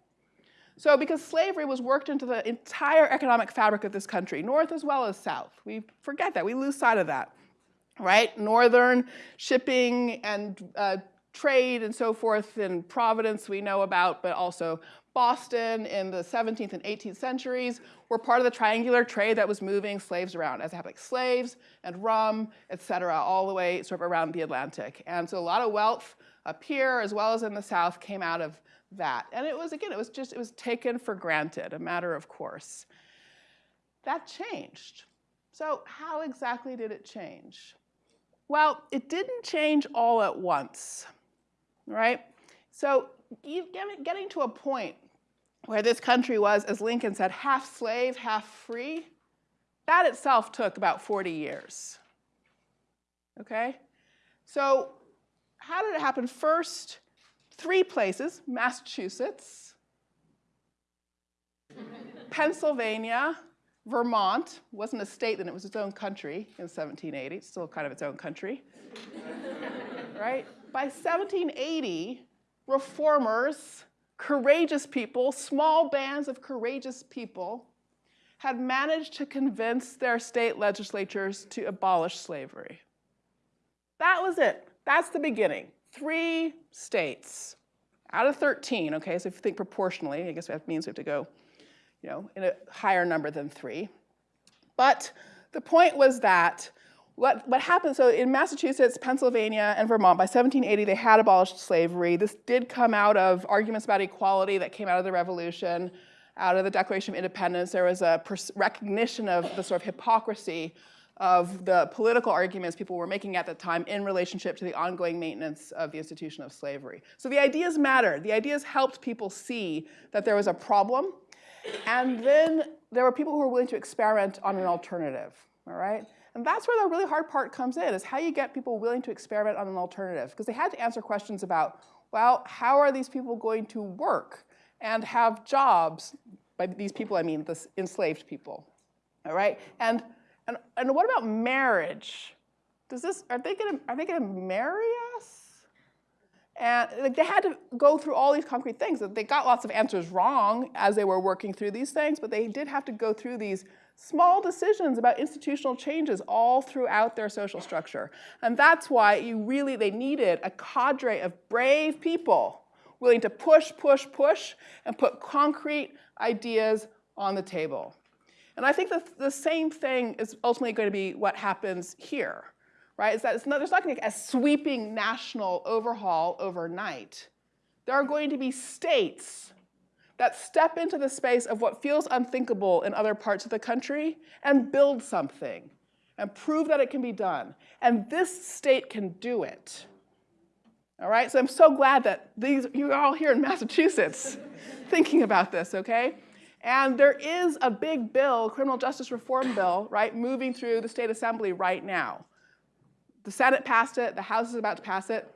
So because slavery was worked into the entire economic fabric of this country, north as well as south, we forget that, we lose sight of that, right? Northern shipping and uh, trade and so forth in Providence we know about, but also Boston in the 17th and 18th centuries were part of the triangular trade that was moving slaves around, as like slaves and rum, et cetera, all the way sort of around the Atlantic. And so a lot of wealth up here as well as in the South came out of that. And it was, again, it was just, it was taken for granted, a matter of course. That changed. So how exactly did it change? Well, it didn't change all at once, right? So getting to a point where this country was, as Lincoln said, half slave, half free, that itself took about 40 years. Okay? So how did it happen? First, three places, Massachusetts, Pennsylvania, Vermont, wasn't a state then, it was its own country in 1780, it's still kind of its own country, right? By 1780, reformers courageous people, small bands of courageous people, had managed to convince their state legislatures to abolish slavery. That was it. That's the beginning. Three states out of 13, okay, so if you think proportionally, I guess that means we have to go, you know, in a higher number than three. But the point was that what, what happened, so in Massachusetts, Pennsylvania, and Vermont, by 1780, they had abolished slavery. This did come out of arguments about equality that came out of the Revolution, out of the Declaration of Independence. There was a recognition of the sort of hypocrisy of the political arguments people were making at the time in relationship to the ongoing maintenance of the institution of slavery. So the ideas mattered. The ideas helped people see that there was a problem. And then there were people who were willing to experiment on an alternative, all right? And that's where the really hard part comes in, is how you get people willing to experiment on an alternative. Because they had to answer questions about, well, how are these people going to work and have jobs? By these people, I mean the enslaved people, all right? And, and, and what about marriage? Does this, are they gonna, are they gonna marry us? And like, they had to go through all these concrete things. They got lots of answers wrong as they were working through these things, but they did have to go through these small decisions about institutional changes all throughout their social structure. And that's why you really, they needed a cadre of brave people willing to push, push, push, and put concrete ideas on the table. And I think that the same thing is ultimately going to be what happens here, right? Is that not, there's not going to be a sweeping national overhaul overnight. There are going to be states that step into the space of what feels unthinkable in other parts of the country and build something and prove that it can be done. And this state can do it. All right, so I'm so glad that these, you're all here in Massachusetts thinking about this, okay? And there is a big bill, criminal justice reform bill, right, moving through the state assembly right now. the Senate passed it, the House is about to pass it.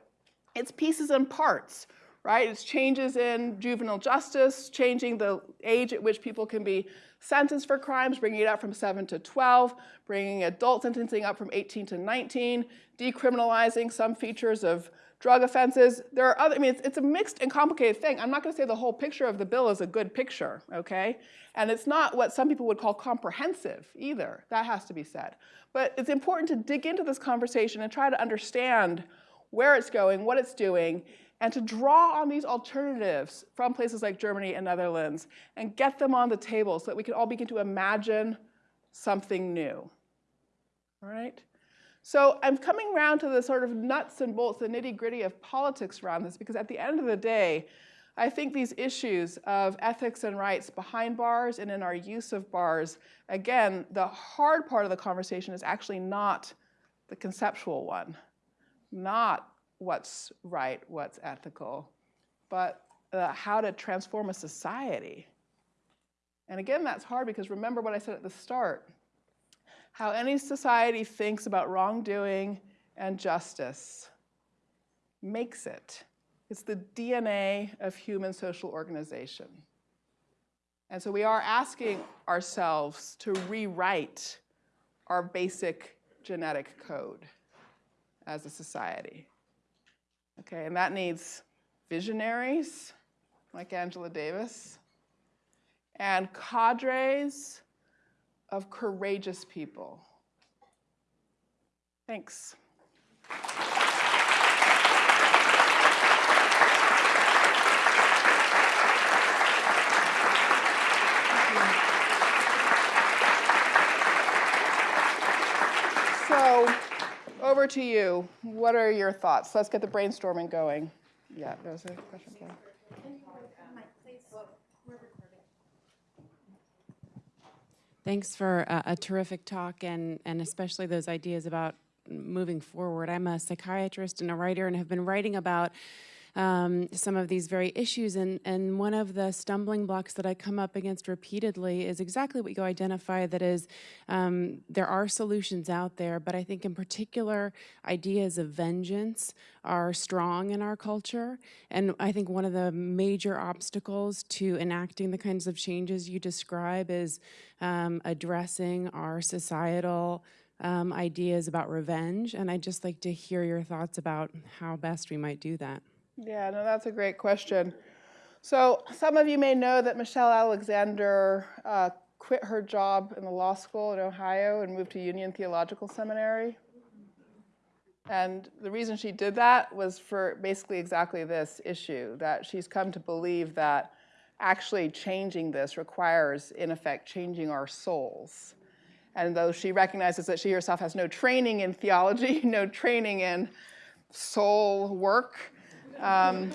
It's pieces and parts, right? It's changes in juvenile justice, changing the age at which people can be sentenced for crimes, bringing it up from 7 to 12, bringing adult sentencing up from 18 to 19, decriminalizing some features of drug offenses. There are other, I mean, it's, it's a mixed and complicated thing. I'm not going to say the whole picture of the bill is a good picture, okay? And it's not what some people would call comprehensive either. That has to be said. But it's important to dig into this conversation and try to understand where it's going, what it's doing, and to draw on these alternatives from places like Germany and Netherlands and get them on the table so that we can all begin to imagine something new. All right? So I'm coming around to the sort of nuts and bolts, the nitty gritty of politics around this, because at the end of the day, I think these issues of ethics and rights behind bars and in our use of bars, again, the hard part of the conversation is actually not the conceptual one, not what's right, what's ethical, but uh, how to transform a society. And again, that's hard because remember what I said at the start how any society thinks about wrongdoing and justice makes it. It's the DNA of human social organization. And so we are asking ourselves to rewrite our basic genetic code as a society. Okay, and that needs visionaries like Angela Davis and cadres of courageous people. Thanks. So, over to you. What are your thoughts? Let's get the brainstorming going. Yeah, there was a question. Thanks for a, a terrific talk and, and especially those ideas about moving forward. I'm a psychiatrist and a writer and have been writing about um, some of these very issues. And, and one of the stumbling blocks that I come up against repeatedly is exactly what you identify that is um, there are solutions out there, but I think in particular, ideas of vengeance are strong in our culture. And I think one of the major obstacles to enacting the kinds of changes you describe is um, addressing our societal um, ideas about revenge. And I'd just like to hear your thoughts about how best we might do that. Yeah, no, that's a great question. So some of you may know that Michelle Alexander uh, quit her job in the law school in Ohio and moved to Union Theological Seminary. And the reason she did that was for basically exactly this issue, that she's come to believe that actually changing this requires, in effect, changing our souls. And though she recognizes that she herself has no training in theology, no training in soul work, um,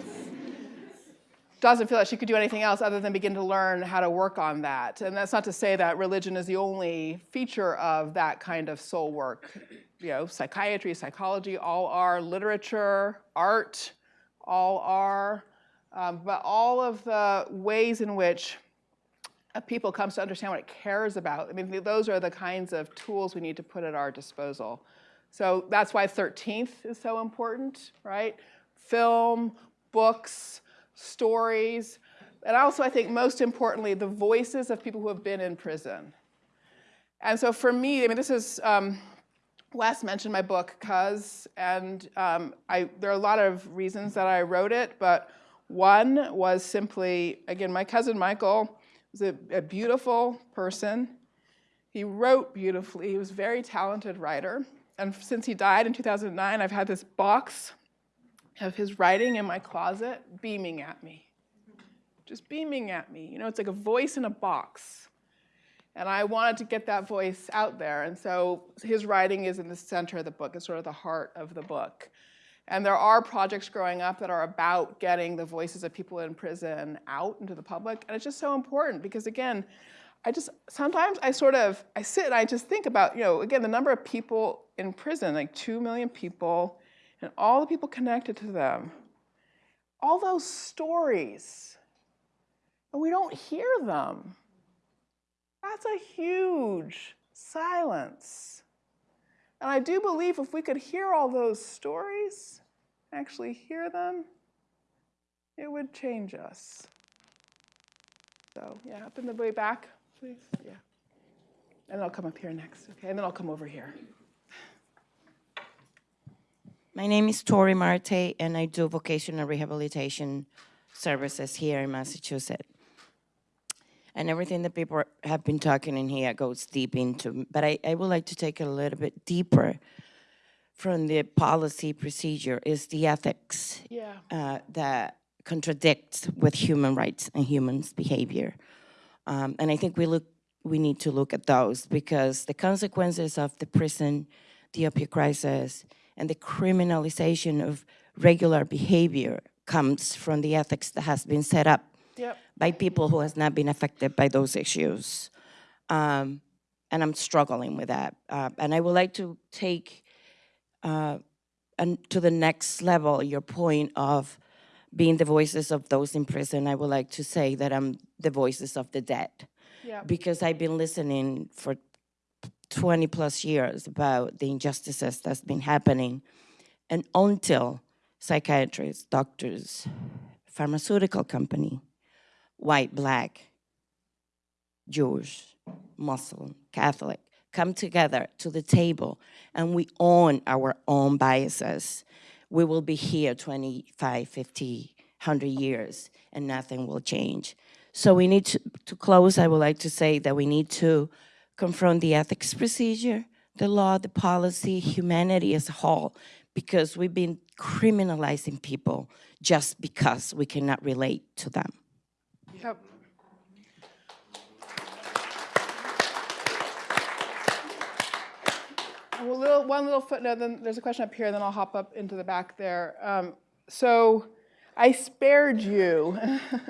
doesn't feel like she could do anything else other than begin to learn how to work on that. And that's not to say that religion is the only feature of that kind of soul work. You know, psychiatry, psychology, all are, literature, art, all are. Um, but all of the ways in which a people comes to understand what it cares about, I mean, those are the kinds of tools we need to put at our disposal. So that's why 13th is so important, right? Film, books, stories, and also I think most importantly, the voices of people who have been in prison. And so for me, I mean, this is, um, Wes mentioned my book, Cuz, and um, I, there are a lot of reasons that I wrote it, but one was simply, again, my cousin Michael was a, a beautiful person. He wrote beautifully, he was a very talented writer. And since he died in 2009, I've had this box of his writing in my closet beaming at me. Just beaming at me. You know, it's like a voice in a box. And I wanted to get that voice out there. And so his writing is in the center of the book, it's sort of the heart of the book. And there are projects growing up that are about getting the voices of people in prison out into the public. And it's just so important because again, I just, sometimes I sort of, I sit and I just think about, you know, again, the number of people in prison, like two million people, and all the people connected to them, all those stories, and we don't hear them. That's a huge silence. And I do believe if we could hear all those stories, actually hear them, it would change us. So, yeah, up in the way back, please. Yeah. And I'll come up here next, okay? And then I'll come over here. My name is Tori Marte, and I do vocational rehabilitation services here in Massachusetts. And everything that people have been talking in here goes deep into, but I, I would like to take it a little bit deeper from the policy procedure is the ethics Yeah. uh, that contradicts with human rights and humans' behavior. Um, and I think we look, we need to look at those because the consequences of the prison, the opioid crisis, and the criminalization of regular behavior comes from the ethics that has been set up Yep. by people who has not been affected by those issues. Um, and I'm struggling with that. Uh, and I would like to take uh, and to the next level your point of being the voices of those in prison. I would like to say that I'm the voices of the dead Yeah. because I've been listening for 20 plus years about the injustices that's been happening. And until psychiatrists, doctors, pharmaceutical company, white, black, Jewish, Muslim, Catholic, come together to the table and we own our own biases, we will be here 25, 50, 100 years and nothing will change. So we need to, to close, I would like to say that we need to confront the ethics procedure, the law, the policy, humanity as a whole, because we've been criminalizing people just because we cannot relate to them. Yep. Well, little, one little footnote, then there's a question up here, then I'll hop up into the back there. Um, so I spared you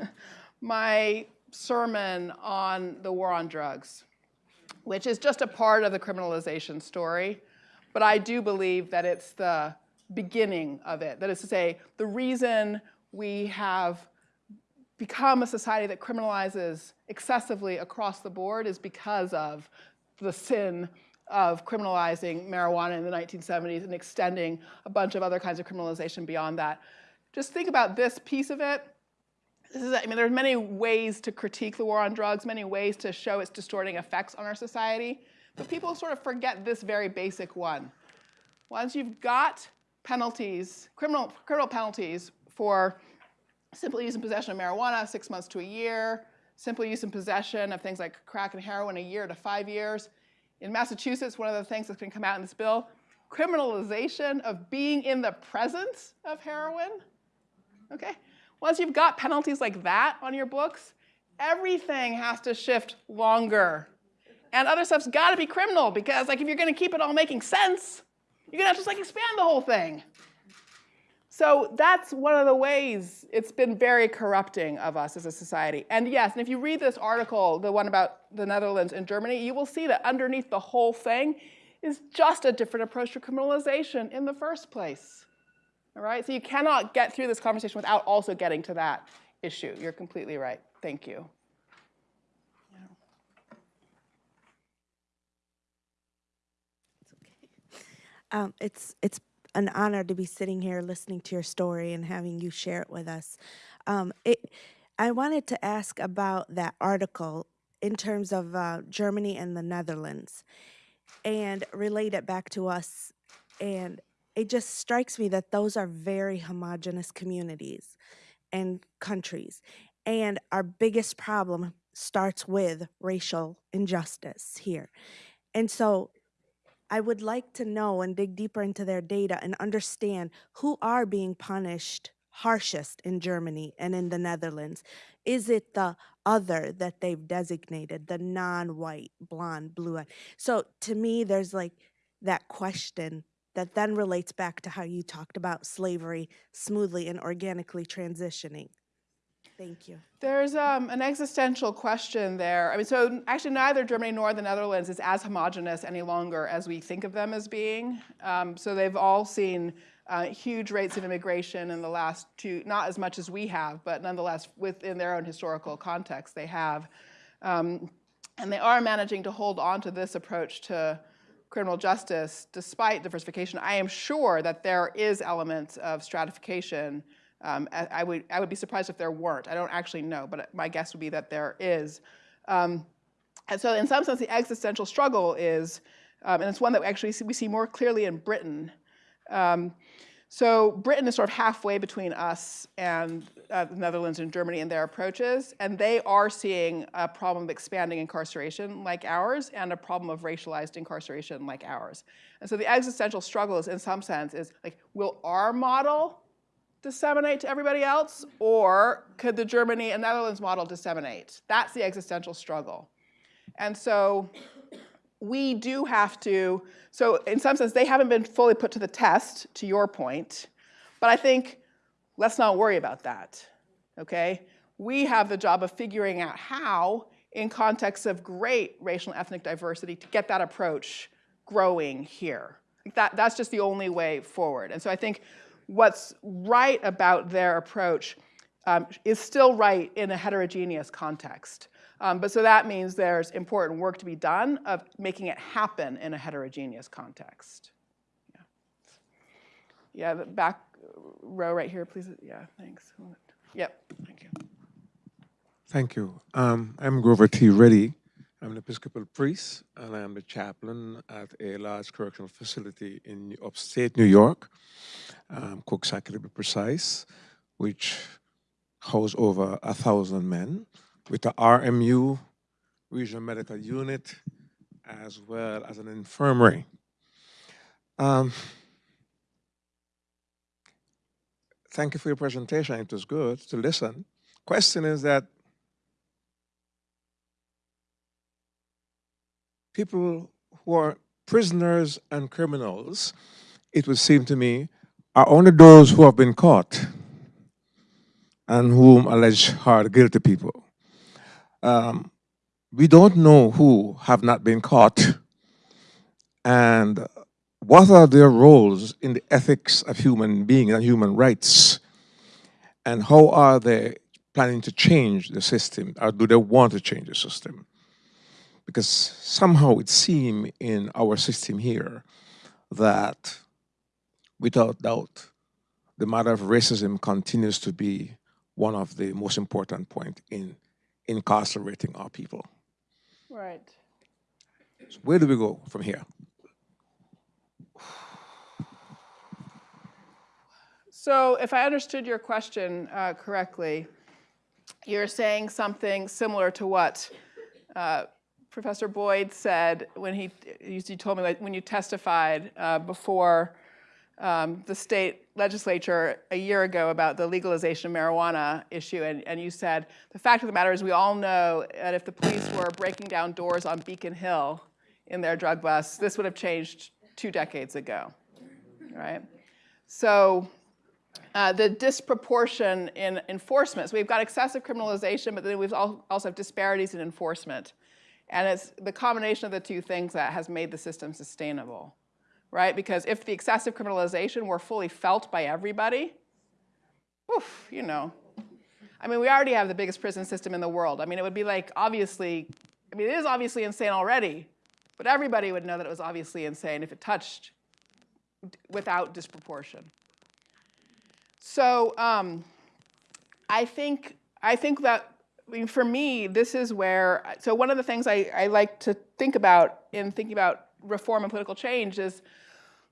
my sermon on the war on drugs, which is just a part of the criminalization story. But I do believe that it's the beginning of it. That is to say, the reason we have become a society that criminalizes excessively across the board is because of the sin of criminalizing marijuana in the 1970s and extending a bunch of other kinds of criminalization beyond that. Just think about this piece of it. This is, I mean, there's many ways to critique the war on drugs, many ways to show its distorting effects on our society, but people sort of forget this very basic one. Once you've got penalties, criminal, criminal penalties for simple use and possession of marijuana, six months to a year, simple use and possession of things like crack and heroin, a year to five years. In Massachusetts, one of the things that's going to come out in this bill, criminalization of being in the presence of heroin. Okay? Once you've got penalties like that on your books, everything has to shift longer. And other stuff's got to be criminal because like if you're going to keep it all making sense, you're going to have to like expand the whole thing. So that's one of the ways it's been very corrupting of us as a society. And yes, and if you read this article, the one about the Netherlands and Germany, you will see that underneath the whole thing is just a different approach to criminalization in the first place. All right, so you cannot get through this conversation without also getting to that issue. You're completely right. Thank you. Um, it's it's an honor to be sitting here listening to your story and having you share it with us. Um, it, I wanted to ask about that article in terms of uh, Germany and the Netherlands, and relate it back to us. And it just strikes me that those are very homogenous communities and countries, and our biggest problem starts with racial injustice here. And so I would like to know and dig deeper into their data and understand who are being punished harshest in Germany and in the Netherlands. Is it the other that they've designated, the non white, blonde, blue eyed? So to me, there's like that question that then relates back to how you talked about slavery smoothly and organically transitioning. Thank you. There's um, an existential question there. I mean, so actually neither Germany nor the Netherlands is as homogenous any longer as we think of them as being. Um, so they've all seen uh, huge rates of immigration in the last two, not as much as we have, but nonetheless within their own historical context they have. Um, and they are managing to hold on to this approach to criminal justice, despite diversification, I am sure that there is elements of stratification. Um, I, would, I would be surprised if there weren't. I don't actually know, but my guess would be that there is. Um, and so in some sense, the existential struggle is, um, and it's one that we actually see, we see more clearly in Britain. Um, so Britain is sort of halfway between us and uh, the Netherlands and Germany in their approaches, and they are seeing a problem of expanding incarceration like ours and a problem of racialized incarceration like ours. And so the existential struggle is, in some sense, is like, will our model disseminate to everybody else, or could the Germany and Netherlands model disseminate? That's the existential struggle. And so we do have to, so in some sense, they haven't been fully put to the test, to your point, but I think let's not worry about that, okay? We have the job of figuring out how, in context of great racial and ethnic diversity, to get that approach growing here. That, that's just the only way forward. And so I think what's right about their approach um, is still right in a heterogeneous context. Um, but so that means there's important work to be done of making it happen in a heterogeneous context. Yeah, yeah back row right here, please. Yeah, thanks. Yep, thank you. Thank you. Um, I'm Grover T. Reddy. I'm an Episcopal priest, and I'm the chaplain at a large correctional facility in upstate New York, um, Coxsackie to be precise, which houses over a thousand men with the RMU, Regional Medical Unit, as well as an infirmary. Um, thank you for your presentation. It was good to listen. Question is that people who are prisoners and criminals, it would seem to me, are only those who have been caught and whom allege hard guilty people. Um, we don't know who have not been caught and what are their roles in the ethics of human beings and human rights and how are they planning to change the system or do they want to change the system? Because somehow it seems in our system here that without doubt the matter of racism continues to be one of the most important point in incarcerating our people. Right. So where do we go from here? So if I understood your question uh, correctly, you're saying something similar to what uh, Professor Boyd said when he, you told me like when you testified uh, before um, the state legislature a year ago about the legalization of marijuana issue, and, and you said, the fact of the matter is we all know that if the police were breaking down doors on Beacon Hill in their drug bus, this would have changed two decades ago, right? So uh, the disproportion in enforcement, so we've got excessive criminalization, but then we've also have disparities in enforcement. And it's the combination of the two things that has made the system sustainable right? Because if the excessive criminalization were fully felt by everybody, oof, you know. I mean, we already have the biggest prison system in the world. I mean, it would be like, obviously, I mean, it is obviously insane already, but everybody would know that it was obviously insane if it touched without disproportion. So um, I think, I think that, I mean, for me, this is where, so one of the things I, I like to think about in thinking about reform and political change is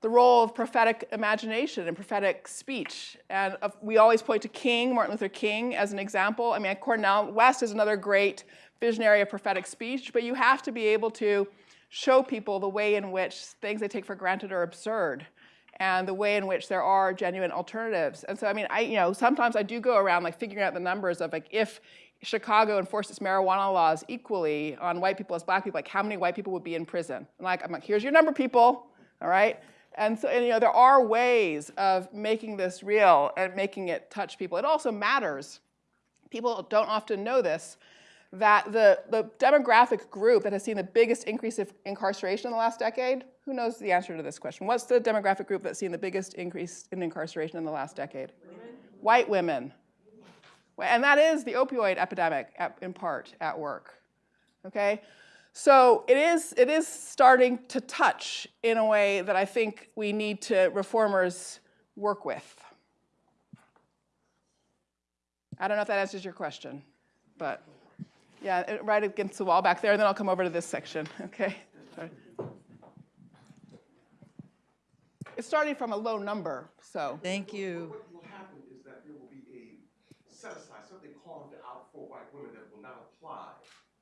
the role of prophetic imagination and prophetic speech. And uh, we always point to King, Martin Luther King, as an example. I mean, Cornel West is another great visionary of prophetic speech, but you have to be able to show people the way in which things they take for granted are absurd and the way in which there are genuine alternatives. And so, I mean, I, you know, sometimes I do go around like figuring out the numbers of like if Chicago enforced its marijuana laws equally on white people as black people, like how many white people would be in prison? And like, I'm like, here's your number, people, all right? And so, and, you know, there are ways of making this real and making it touch people. It also matters. People don't often know this, that the, the demographic group that has seen the biggest increase of incarceration in the last decade, who knows the answer to this question? What's the demographic group that's seen the biggest increase in incarceration in the last decade? Women. White women. And that is the opioid epidemic at, in part at work, okay? So it is, it is starting to touch in a way that I think we need to reformers work with. I don't know if that answers your question, but yeah, right against the wall back there, and then I'll come over to this section, okay? Sorry. It's starting from a low number, so. Thank you. What will happen is that there will be a set aside, something carved out for white women that will not apply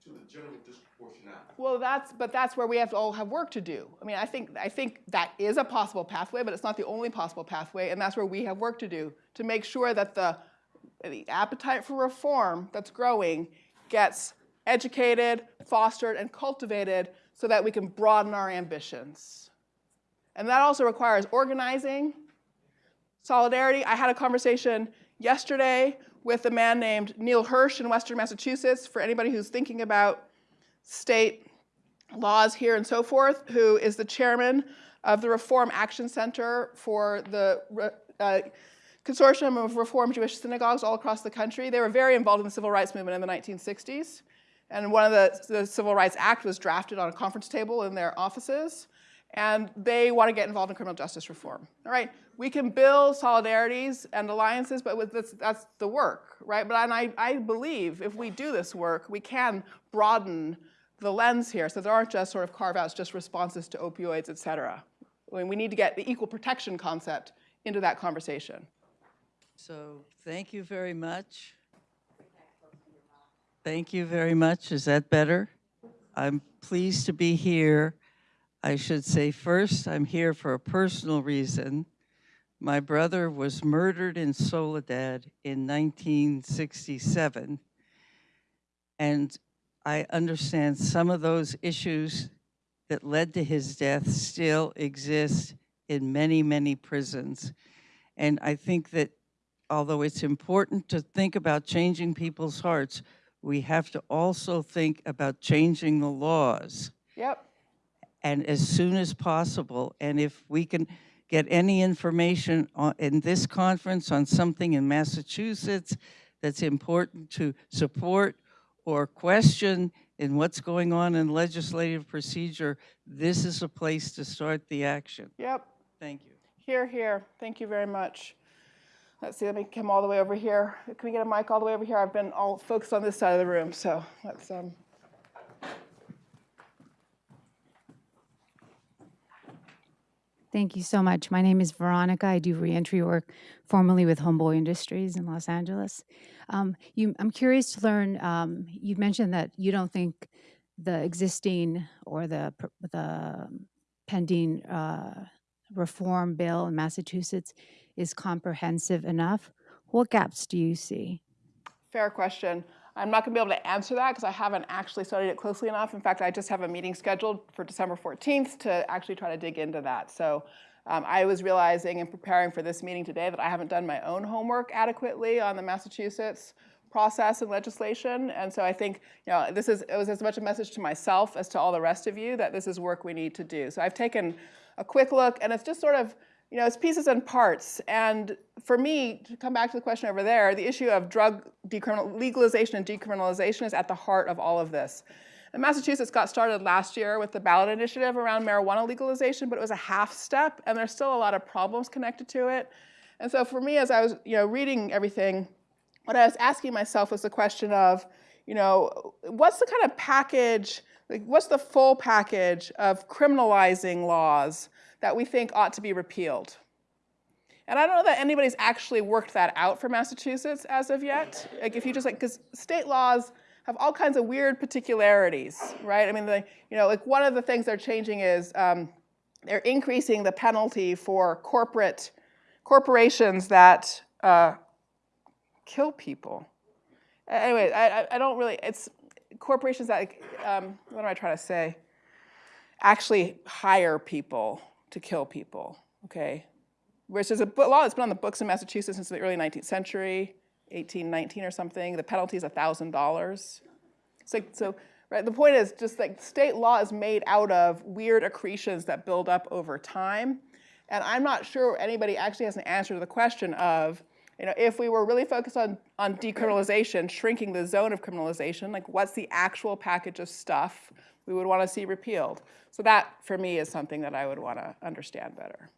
to the general disproportionality. Well, that's, but that's where we have to all have work to do. I mean, I think, I think that is a possible pathway, but it's not the only possible pathway, and that's where we have work to do, to make sure that the, the appetite for reform that's growing gets educated, fostered, and cultivated so that we can broaden our ambitions. And that also requires organizing, solidarity. I had a conversation yesterday with a man named Neil Hirsch in Western Massachusetts, for anybody who's thinking about state laws here and so forth, who is the chairman of the Reform Action Center for the uh, Consortium of Reform Jewish Synagogues all across the country. They were very involved in the civil rights movement in the 1960s. And one of the, the Civil Rights Act was drafted on a conference table in their offices and they want to get involved in criminal justice reform. All right, we can build solidarities and alliances, but this, that's the work, right? But and I, I believe if we do this work, we can broaden the lens here, so there aren't just sort of carve-outs, just responses to opioids, et cetera. I mean, we need to get the equal protection concept into that conversation. So thank you very much. Thank you very much. Is that better? I'm pleased to be here. I should say first, I'm here for a personal reason. My brother was murdered in Soledad in 1967. And I understand some of those issues that led to his death still exist in many, many prisons. And I think that although it's important to think about changing people's hearts, we have to also think about changing the laws. Yep. And as soon as possible. And if we can get any information on, in this conference on something in Massachusetts that's important to support or question in what's going on in legislative procedure, this is a place to start the action. Yep. Thank you. Here, here. Thank you very much. Let's see, let me come all the way over here. Can we get a mic all the way over here? I've been all focused on this side of the room, so let's, um, Thank you so much. My name is Veronica. I do reentry work formerly with Homeboy Industries in Los Angeles. Um, you, I'm curious to learn, um, you mentioned that you don't think the existing or the, the pending uh, reform bill in Massachusetts is comprehensive enough. What gaps do you see? fair question. I'm not going to be able to answer that because I haven't actually studied it closely enough. In fact, I just have a meeting scheduled for December 14th to actually try to dig into that. So um, I was realizing in preparing for this meeting today that I haven't done my own homework adequately on the Massachusetts process and legislation. And so I think, you know, this is, it was as much a message to myself as to all the rest of you that this is work we need to do. So I've taken a quick look and it's just sort of, you know, it's pieces and parts. And for me, to come back to the question over there, the issue of drug legalization and decriminalization is at the heart of all of this. And Massachusetts got started last year with the ballot initiative around marijuana legalization, but it was a half step, and there's still a lot of problems connected to it. And so for me, as I was, you know, reading everything, what I was asking myself was the question of, you know, what's the kind of package, like what's the full package of criminalizing laws that we think ought to be repealed? And I don't know that anybody's actually worked that out for Massachusetts as of yet. Like if you just like, because state laws have all kinds of weird particularities, right? I mean, the, you know, like one of the things they're changing is um, they're increasing the penalty for corporate corporations that uh, kill people. Anyway, I, I don't really, it's corporations that, um, what am I trying to say? Actually hire people to kill people, okay? Which is a law that's been on the books in Massachusetts since the early 19th century, 1819 or something. The penalty is $1,000. So, so right, the point is just like state law is made out of weird accretions that build up over time. And I'm not sure anybody actually has an answer to the question of, you know, if we were really focused on, on decriminalization, shrinking the zone of criminalization, like what's the actual package of stuff we would want to see repealed. So that, for me, is something that I would want to understand better.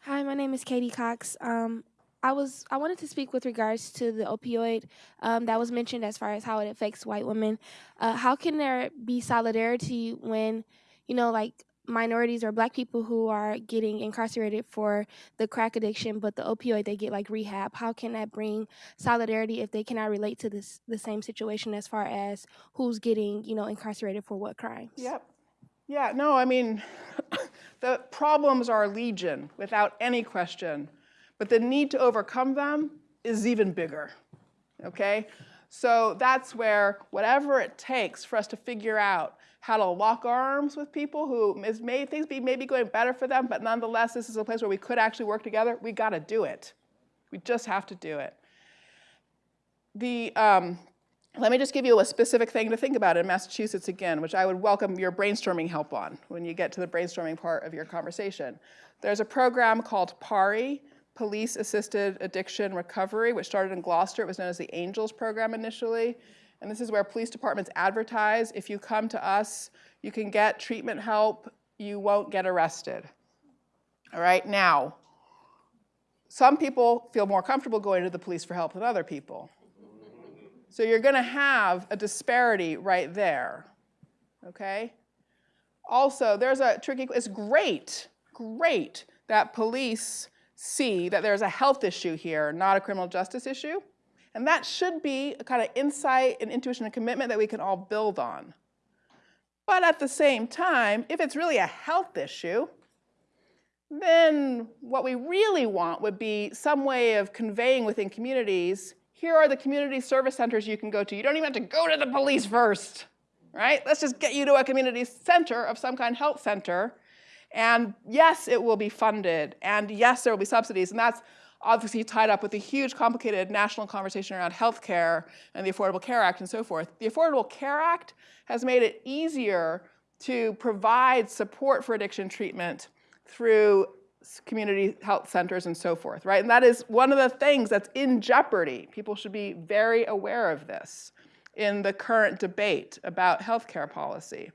Hi, my name is Katie Cox. Um, I was I wanted to speak with regards to the opioid um, that was mentioned as far as how it affects white women. Uh, how can there be solidarity when you know like minorities or black people who are getting incarcerated for the crack addiction, but the opioid they get like rehab? How can that bring solidarity if they cannot relate to this the same situation as far as who's getting you know incarcerated for what crimes? Yep. Yeah, no, I mean, the problems are legion without any question, but the need to overcome them is even bigger, okay? So that's where whatever it takes for us to figure out how to lock arms with people who is may, things be maybe going better for them, but nonetheless, this is a place where we could actually work together, we gotta do it. We just have to do it. The, um, let me just give you a specific thing to think about in Massachusetts again, which I would welcome your brainstorming help on when you get to the brainstorming part of your conversation. There's a program called PAARI, Police Assisted Addiction Recovery, which started in Gloucester. It was known as the ANGELS program initially. And this is where police departments advertise, if you come to us, you can get treatment help, you won't get arrested. All right, now, some people feel more comfortable going to the police for help than other people. So you're going to have a disparity right there, okay? Also, there's a tricky, it's great, great that police see that there's a health issue here, not a criminal justice issue. And that should be a kind of insight and intuition and commitment that we can all build on. But at the same time, if it's really a health issue, then what we really want would be some way of conveying within communities here are the community service centers you can go to. You don't even have to go to the police first, right? Let's just get you to a community center of some kind, health center. And yes, it will be funded. And yes, there will be subsidies. And that's obviously tied up with a huge complicated national conversation around healthcare and the Affordable Care Act and so forth. The Affordable Care Act has made it easier to provide support for addiction treatment through community health centers and so forth, right? And that is one of the things that's in jeopardy. People should be very aware of this in the current debate about healthcare policy,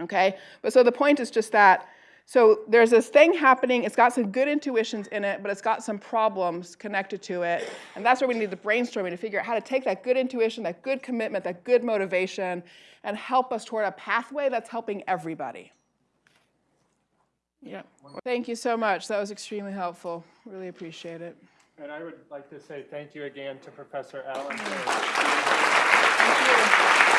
okay? But so the point is just that, so there's this thing happening, it's got some good intuitions in it, but it's got some problems connected to it, and that's where we need the brainstorming to figure out how to take that good intuition, that good commitment, that good motivation, and help us toward a pathway that's helping everybody. Yeah. Thank you so much. That was extremely helpful. Really appreciate it. And I would like to say thank you again to Professor Allen. Thank you.